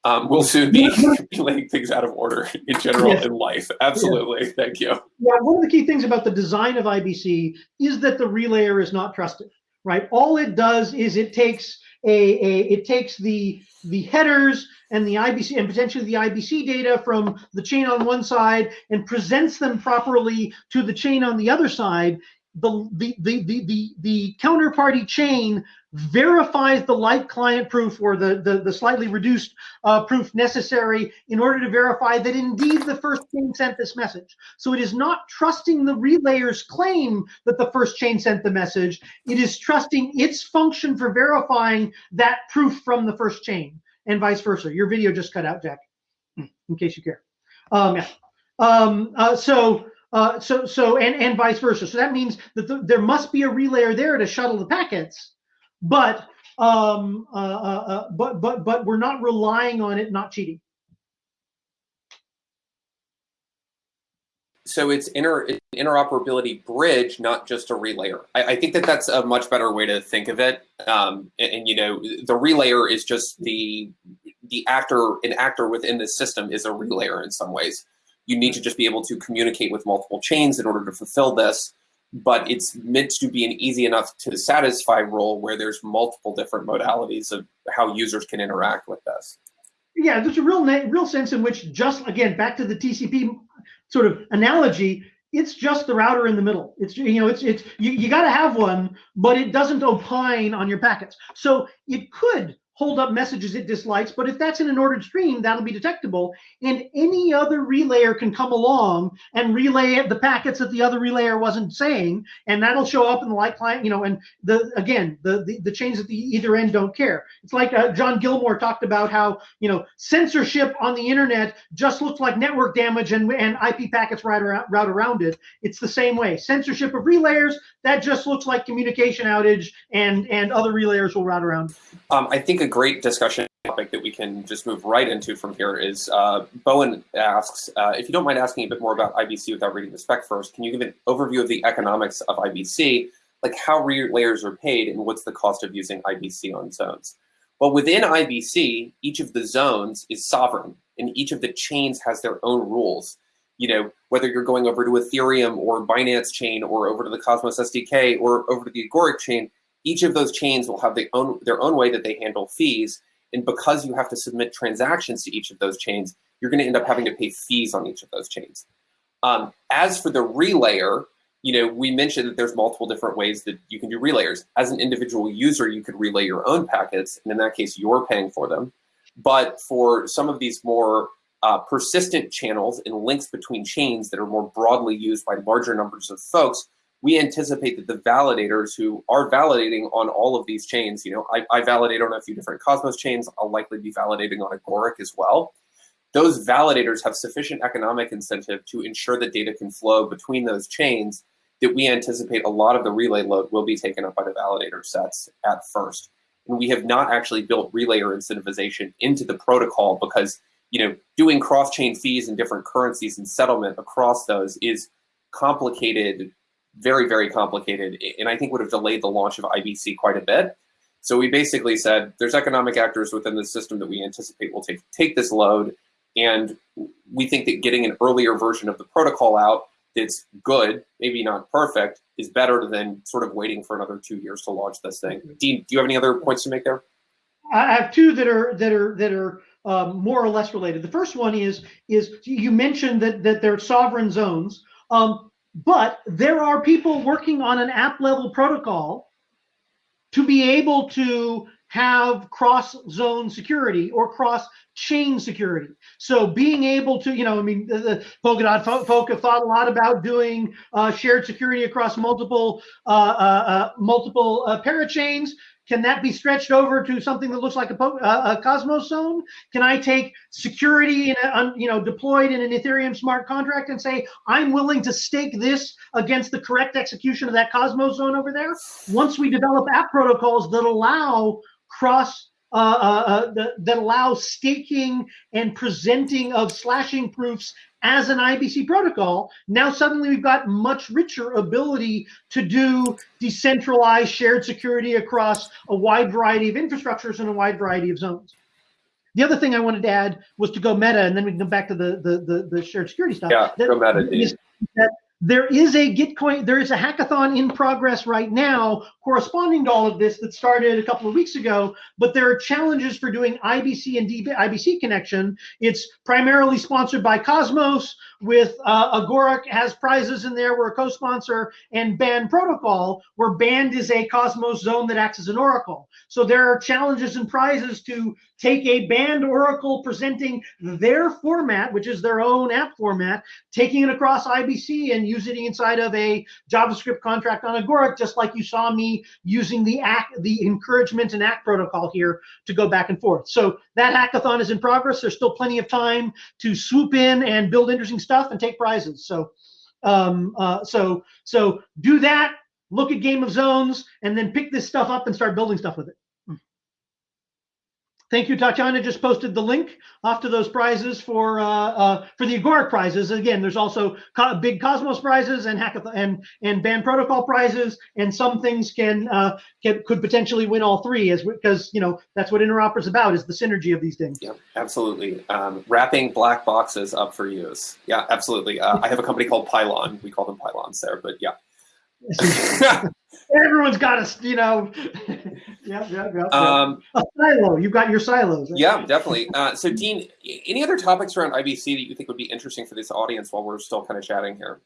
Speaker 3: Um, we'll soon be laying things out of order in general yes. in life. Absolutely. Yeah. Thank you.
Speaker 2: Yeah, one of the key things about the design of IBC is that the relayer is not trusted, right? All it does is it takes a, a it takes the the headers and the IBC and potentially the IBC data from the chain on one side and presents them properly to the chain on the other side. The the the the the, the counterparty chain verifies the light client proof or the, the, the slightly reduced uh, proof necessary in order to verify that indeed the first chain sent this message. So it is not trusting the relayer's claim that the first chain sent the message. It is trusting its function for verifying that proof from the first chain and vice versa. Your video just cut out, Jack, in case you care. Um, yeah. Um, uh, so, uh, so, so, and, and vice versa. So that means that the, there must be a relayer there to shuttle the packets but um, uh, uh, uh, but but but we're not relying on it not cheating.
Speaker 3: So it's inter interoperability bridge, not just a relayer. I, I, think that that's a much better way to think of it. Um, and, and, you know, the relayer is just the the actor, an actor within the system is a relayer in some ways. You need to just be able to communicate with multiple chains in order to fulfill this but it's meant to be an easy enough to satisfy role where there's multiple different modalities of how users can interact with this.
Speaker 2: Yeah, there's a real real sense in which just again back to the TCP sort of analogy, it's just the router in the middle. It's you know it's it's you, you got to have one, but it doesn't opine on your packets. So it could hold up messages it dislikes. But if that's in an ordered stream, that'll be detectable. And any other relayer can come along and relay the packets that the other relayer wasn't saying, and that'll show up in the light client, you know, and the again, the the, the chains at the either end don't care. It's like uh, John Gilmore talked about how, you know, censorship on the internet just looks like network damage and, and IP packets route around, route around it. It's the same way. Censorship of relayers, that just looks like communication outage and, and other relayers will route around.
Speaker 3: Um, I think a great discussion topic that we can just move right into from here is uh, Bowen asks, uh, if you don't mind asking a bit more about IBC without reading the spec first, can you give an overview of the economics of IBC, like how layers are paid and what's the cost of using IBC on zones? Well, within IBC, each of the zones is sovereign and each of the chains has their own rules. You know, whether you're going over to Ethereum or Binance chain or over to the Cosmos SDK or over to the Agoric chain, each of those chains will have their own, their own way that they handle fees. And because you have to submit transactions to each of those chains, you're going to end up having to pay fees on each of those chains. Um, as for the relayer, you know, we mentioned that there's multiple different ways that you can do relayers. As an individual user, you could relay your own packets, and in that case, you're paying for them. But for some of these more uh, persistent channels and links between chains that are more broadly used by larger numbers of folks, we anticipate that the validators who are validating on all of these chains, you know, I, I validate on a few different Cosmos chains, I'll likely be validating on Agoric as well. Those validators have sufficient economic incentive to ensure that data can flow between those chains that we anticipate a lot of the relay load will be taken up by the validator sets at first. And we have not actually built relayer incentivization into the protocol because, you know, doing cross-chain fees and different currencies and settlement across those is complicated very, very complicated, and I think would have delayed the launch of IBC quite a bit. So we basically said there's economic actors within the system that we anticipate will take, take this load, and we think that getting an earlier version of the protocol out that's good, maybe not perfect, is better than sort of waiting for another two years to launch this thing. Dean, do you have any other points to make there?
Speaker 2: I have two that are that are that are um, more or less related. The first one is is you mentioned that that they're sovereign zones. Um, but there are people working on an app level protocol to be able to have cross zone security or cross chain security. So being able to, you know, I mean, the, the Polkadot folk have thought a lot about doing uh, shared security across multiple uh, uh, uh multiple uh, parachains. Can that be stretched over to something that looks like a, a Cosmos zone? Can I take security in a, you know deployed in an Ethereum smart contract and say I'm willing to stake this against the correct execution of that Cosmos zone over there? Once we develop app protocols that allow cross uh, uh, uh, that, that allow staking and presenting of slashing proofs as an IBC protocol, now suddenly we've got much richer ability to do decentralized shared security across a wide variety of infrastructures and a wide variety of zones. the other thing I wanted to add was to go meta, and then we can come back to the the the, the shared security stuff.
Speaker 3: Yeah,
Speaker 2: that,
Speaker 3: go meta,
Speaker 2: is, that there is a Gitcoin, there is a hackathon in progress right now corresponding to all of this that started a couple of weeks ago, but there are challenges for doing IBC and DB, IBC connection. It's primarily sponsored by Cosmos with uh, Agoric has prizes in there. We're a co-sponsor and Band Protocol, where Band is a Cosmos zone that acts as an oracle. So there are challenges and prizes to take a Band oracle presenting their format, which is their own app format, taking it across IBC and using it inside of a JavaScript contract on Agoric, just like you saw me using the act, the encouragement and act protocol here to go back and forth. So that hackathon is in progress. There's still plenty of time to swoop in and build interesting stuff and take prizes. So, um, uh, so, so do that. Look at Game of Zones, and then pick this stuff up and start building stuff with it. Thank you, Tatiana. Just posted the link off to those prizes for uh, uh, for the Agoric prizes. Again, there's also co big Cosmos prizes and hackathon and and Band Protocol prizes, and some things can uh, can could potentially win all three, as because you know that's what Interop is about is the synergy of these things.
Speaker 3: Yeah, absolutely. Um, wrapping black boxes up for use. Yeah, absolutely. Uh, I have a company called Pylon. We call them pylons there, but yeah.
Speaker 2: Everyone's got a, you know, yeah, yeah, yeah.
Speaker 3: Um,
Speaker 2: a silo. You've got your silos. Right?
Speaker 3: Yeah, definitely. Uh, so, Dean, any other topics around IBC that you think would be interesting for this audience while we're still kind of chatting here?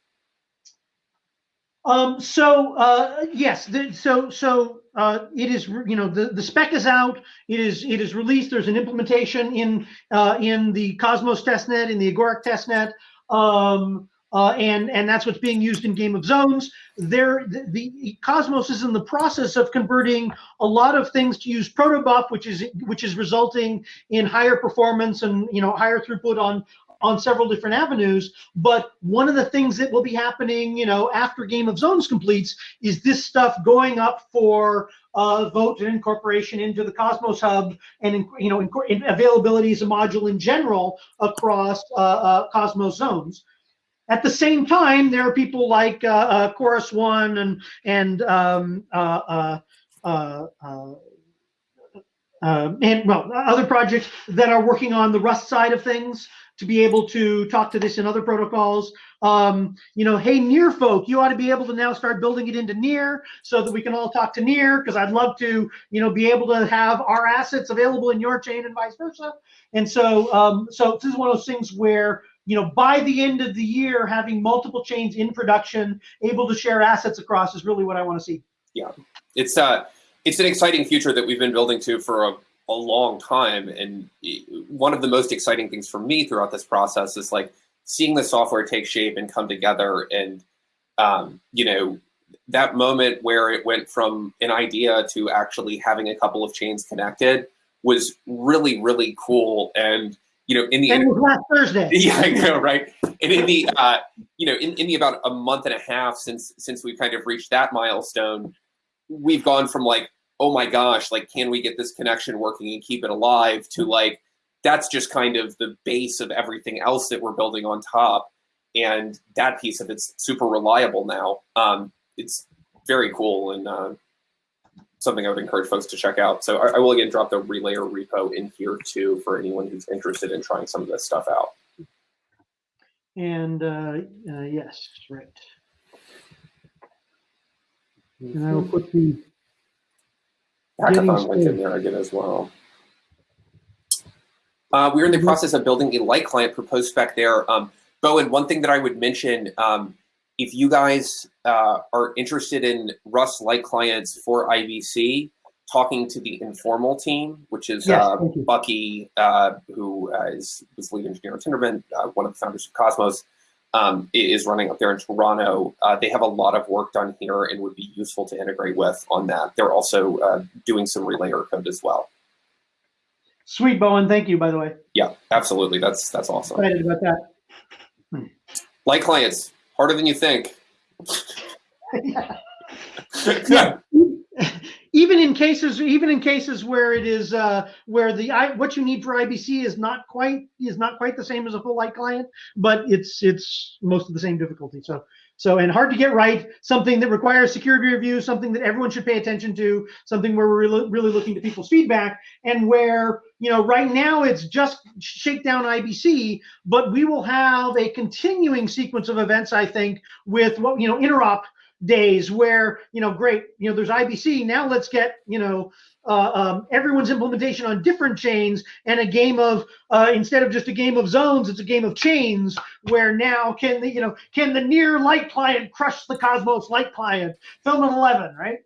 Speaker 2: Um, so uh, yes, the, so so uh, it is you know the, the spec is out. It is it is released. There's an implementation in uh, in the Cosmos testnet in the Agoric testnet. Um, uh, and and that's what's being used in Game of Zones. There, the, the, Cosmos is in the process of converting a lot of things to use protobuf, which is which is resulting in higher performance and you know higher throughput on on several different avenues. But one of the things that will be happening, you know, after Game of Zones completes, is this stuff going up for uh, vote and incorporation into the Cosmos Hub and you know availability as a module in general across uh, uh, Cosmos zones. At the same time, there are people like uh, uh, Chorus One and and um, uh, uh, uh, uh and well other projects that are working on the Rust side of things to be able to talk to this in other protocols. Um, you know, hey, near folk, you ought to be able to now start building it into near so that we can all talk to near because I'd love to, you know, be able to have our assets available in your chain and vice versa. And so, um, so this is one of those things where you know, by the end of the year, having multiple chains in production, able to share assets across is really what I want to see.
Speaker 3: Yeah, it's uh, it's an exciting future that we've been building to for a, a long time, and one of the most exciting things for me throughout this process is like seeing the software take shape and come together, and um, you know, that moment where it went from an idea to actually having a couple of chains connected was really really cool and you know, in the
Speaker 2: and last Thursday.
Speaker 3: Yeah, I know, right? And in the uh, you know, in, in the about a month and a half since since we've kind of reached that milestone, we've gone from like, oh my gosh, like can we get this connection working and keep it alive to like that's just kind of the base of everything else that we're building on top. And that piece of it's super reliable now. Um, it's very cool and uh, something I would encourage folks to check out. So I, I will again drop the Relayer repo in here too for anyone who's interested in trying some of this stuff out.
Speaker 2: And uh, uh, yes, right. And I will put the
Speaker 3: hackathon link in there again as well. Uh, we're in the mm-hmm. process of building a light client proposed spec there. Um, Bowen, one thing that I would mention, um, if you guys uh, are interested in Rust light clients for IBC, talking to the informal team, which is yes, uh, Bucky, uh, who uh, is was lead engineer at Tendermint, uh, one of the founders of Cosmos, um, is running up there in Toronto. Uh, they have a lot of work done here and would be useful to integrate with on that. They're also doing some relayer code as well.
Speaker 2: Sweet, Bowen. Thank you, by the way.
Speaker 3: Yeah, absolutely. That's that's awesome.
Speaker 2: Excited about that.
Speaker 3: Light clients, harder than you think.
Speaker 2: yeah. Even in cases even in cases where it is uh, where the I, what you need for IBC is not quite is not quite the same as a full light client, but it's it's most of the same difficulty. So so and hard to get right. Something that requires security review, something that everyone should pay attention to, something where we're really, really looking to people's feedback, and where you know right now it's just shakedown IBC, but we will have a continuing sequence of events. I think with what you know interop days where you know great you know there's ibc now let's get you know uh, um, everyone's implementation on different chains and a game of uh, instead of just a game of zones it's a game of chains where now can the you know can the near light client crush the cosmos light client? Filament 11 right?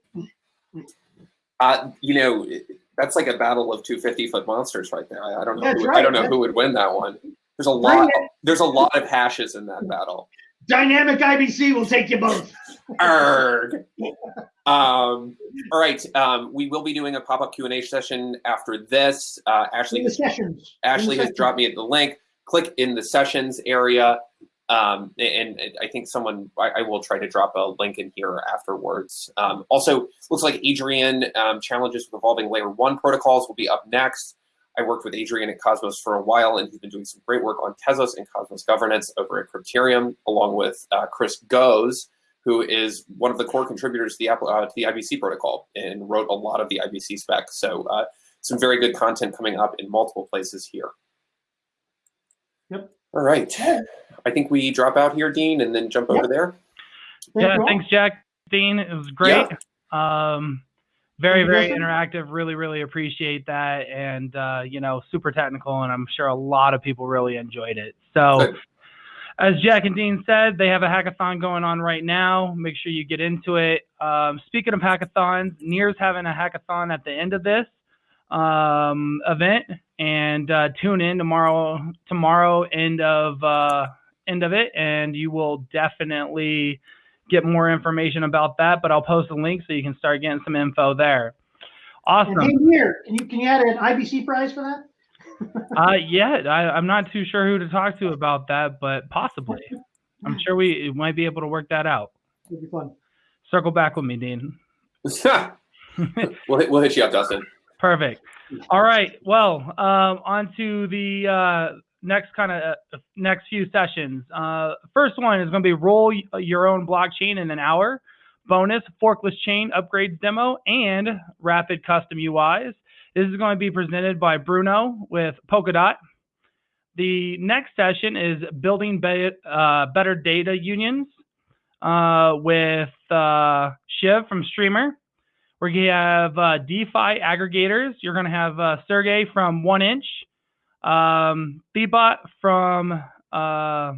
Speaker 3: Uh, you know that's like a battle of 250 foot monsters right there. I, I don't know who,
Speaker 2: right.
Speaker 3: i don't know who would win that one. There's a lot there's a lot of hashes in that battle
Speaker 2: dynamic ibc will take you both
Speaker 3: Arg. Um, all right. Um, we will be doing a pop-up Q&A session after this. Uh, Ashley,
Speaker 2: the sessions.
Speaker 3: Ashley has dropped me at the link. Click in the sessions area. Um, and, and, I think someone, I, I, will try to drop a link in here afterwards. Um, also, looks like Adrian um, challenges with evolving layer one protocols will be up next. I worked with Adrian at Cosmos for a while, and he's been doing some great work on Tezos and Cosmos governance over at Cryptium, along with uh, Chris Goes, who is one of the core contributors to the, uh, to the IBC protocol and wrote a lot of the IBC spec. So uh, some very good content coming up in multiple places here.
Speaker 2: Yep.
Speaker 3: All right. I think we drop out here, Dean, and then jump yep. over there.
Speaker 1: Yeah, thanks, Jack. Dean, it was great. Yeah. Um, very, very interactive. Really, really appreciate that. And, uh, you know, super technical. And I'm sure a lot of people really enjoyed it. So, as Jack and Dean said, they have a hackathon going on right now. Make sure you get into it. Um, speaking of hackathons, NEAR's having a hackathon at the end of this um, event, and uh, tune in tomorrow. Tomorrow, end of uh, end of it, and you will definitely get more information about that. But I'll post a link so you can start getting some info there. Awesome.
Speaker 2: And hey, NEAR, can you can you add an IBC prize for that?
Speaker 1: uh, yeah, I, am not too sure who to talk to about that, but possibly. I'm sure we might be able to work that out.
Speaker 2: It'll be fun.
Speaker 1: Circle back with me, Dean.
Speaker 3: we'll, hit, we'll hit you up, Dustin.
Speaker 1: Perfect. All right. Well, um, on to the uh, next kind of uh, next few sessions. Uh, first one is going to be roll your own blockchain in an hour. Bonus forkless chain upgrades demo and rapid custom UIs. This is going to be presented by Bruno with Polkadot. The next session is building be uh, better data unions uh, with uh, Shiv from Streamr. We're going to have uh, DeFi aggregators. You're going to have uh, Sergey from 1inch, um, from uh,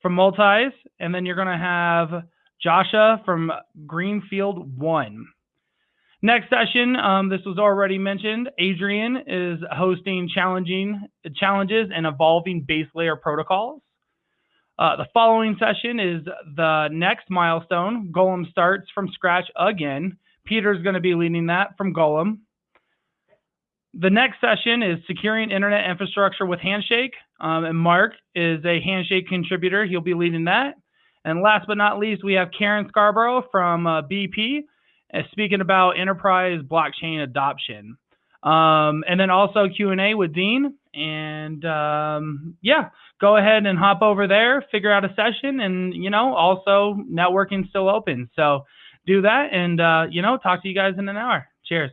Speaker 1: from Multis, and then you're going to have Joshua from Greenfield One. Next session, um, this was already mentioned. Adrian is hosting challenging challenges and evolving base layer protocols. Uh, the following session is the next milestone. Golem starts from scratch again. Peter's going to be leading that from Golem. The next session is securing internet infrastructure with Handshake. Um, and Mark is a Handshake contributor. He'll be leading that. And last but not least, we have Karen Scarborough from uh, BP speaking about enterprise blockchain adoption. Um, and then also Q&A with Dean. And um, yeah, go ahead and hop over there, figure out a session, and you know, also networking still open. So do that, and uh, you know, talk to you guys in an hour. Cheers.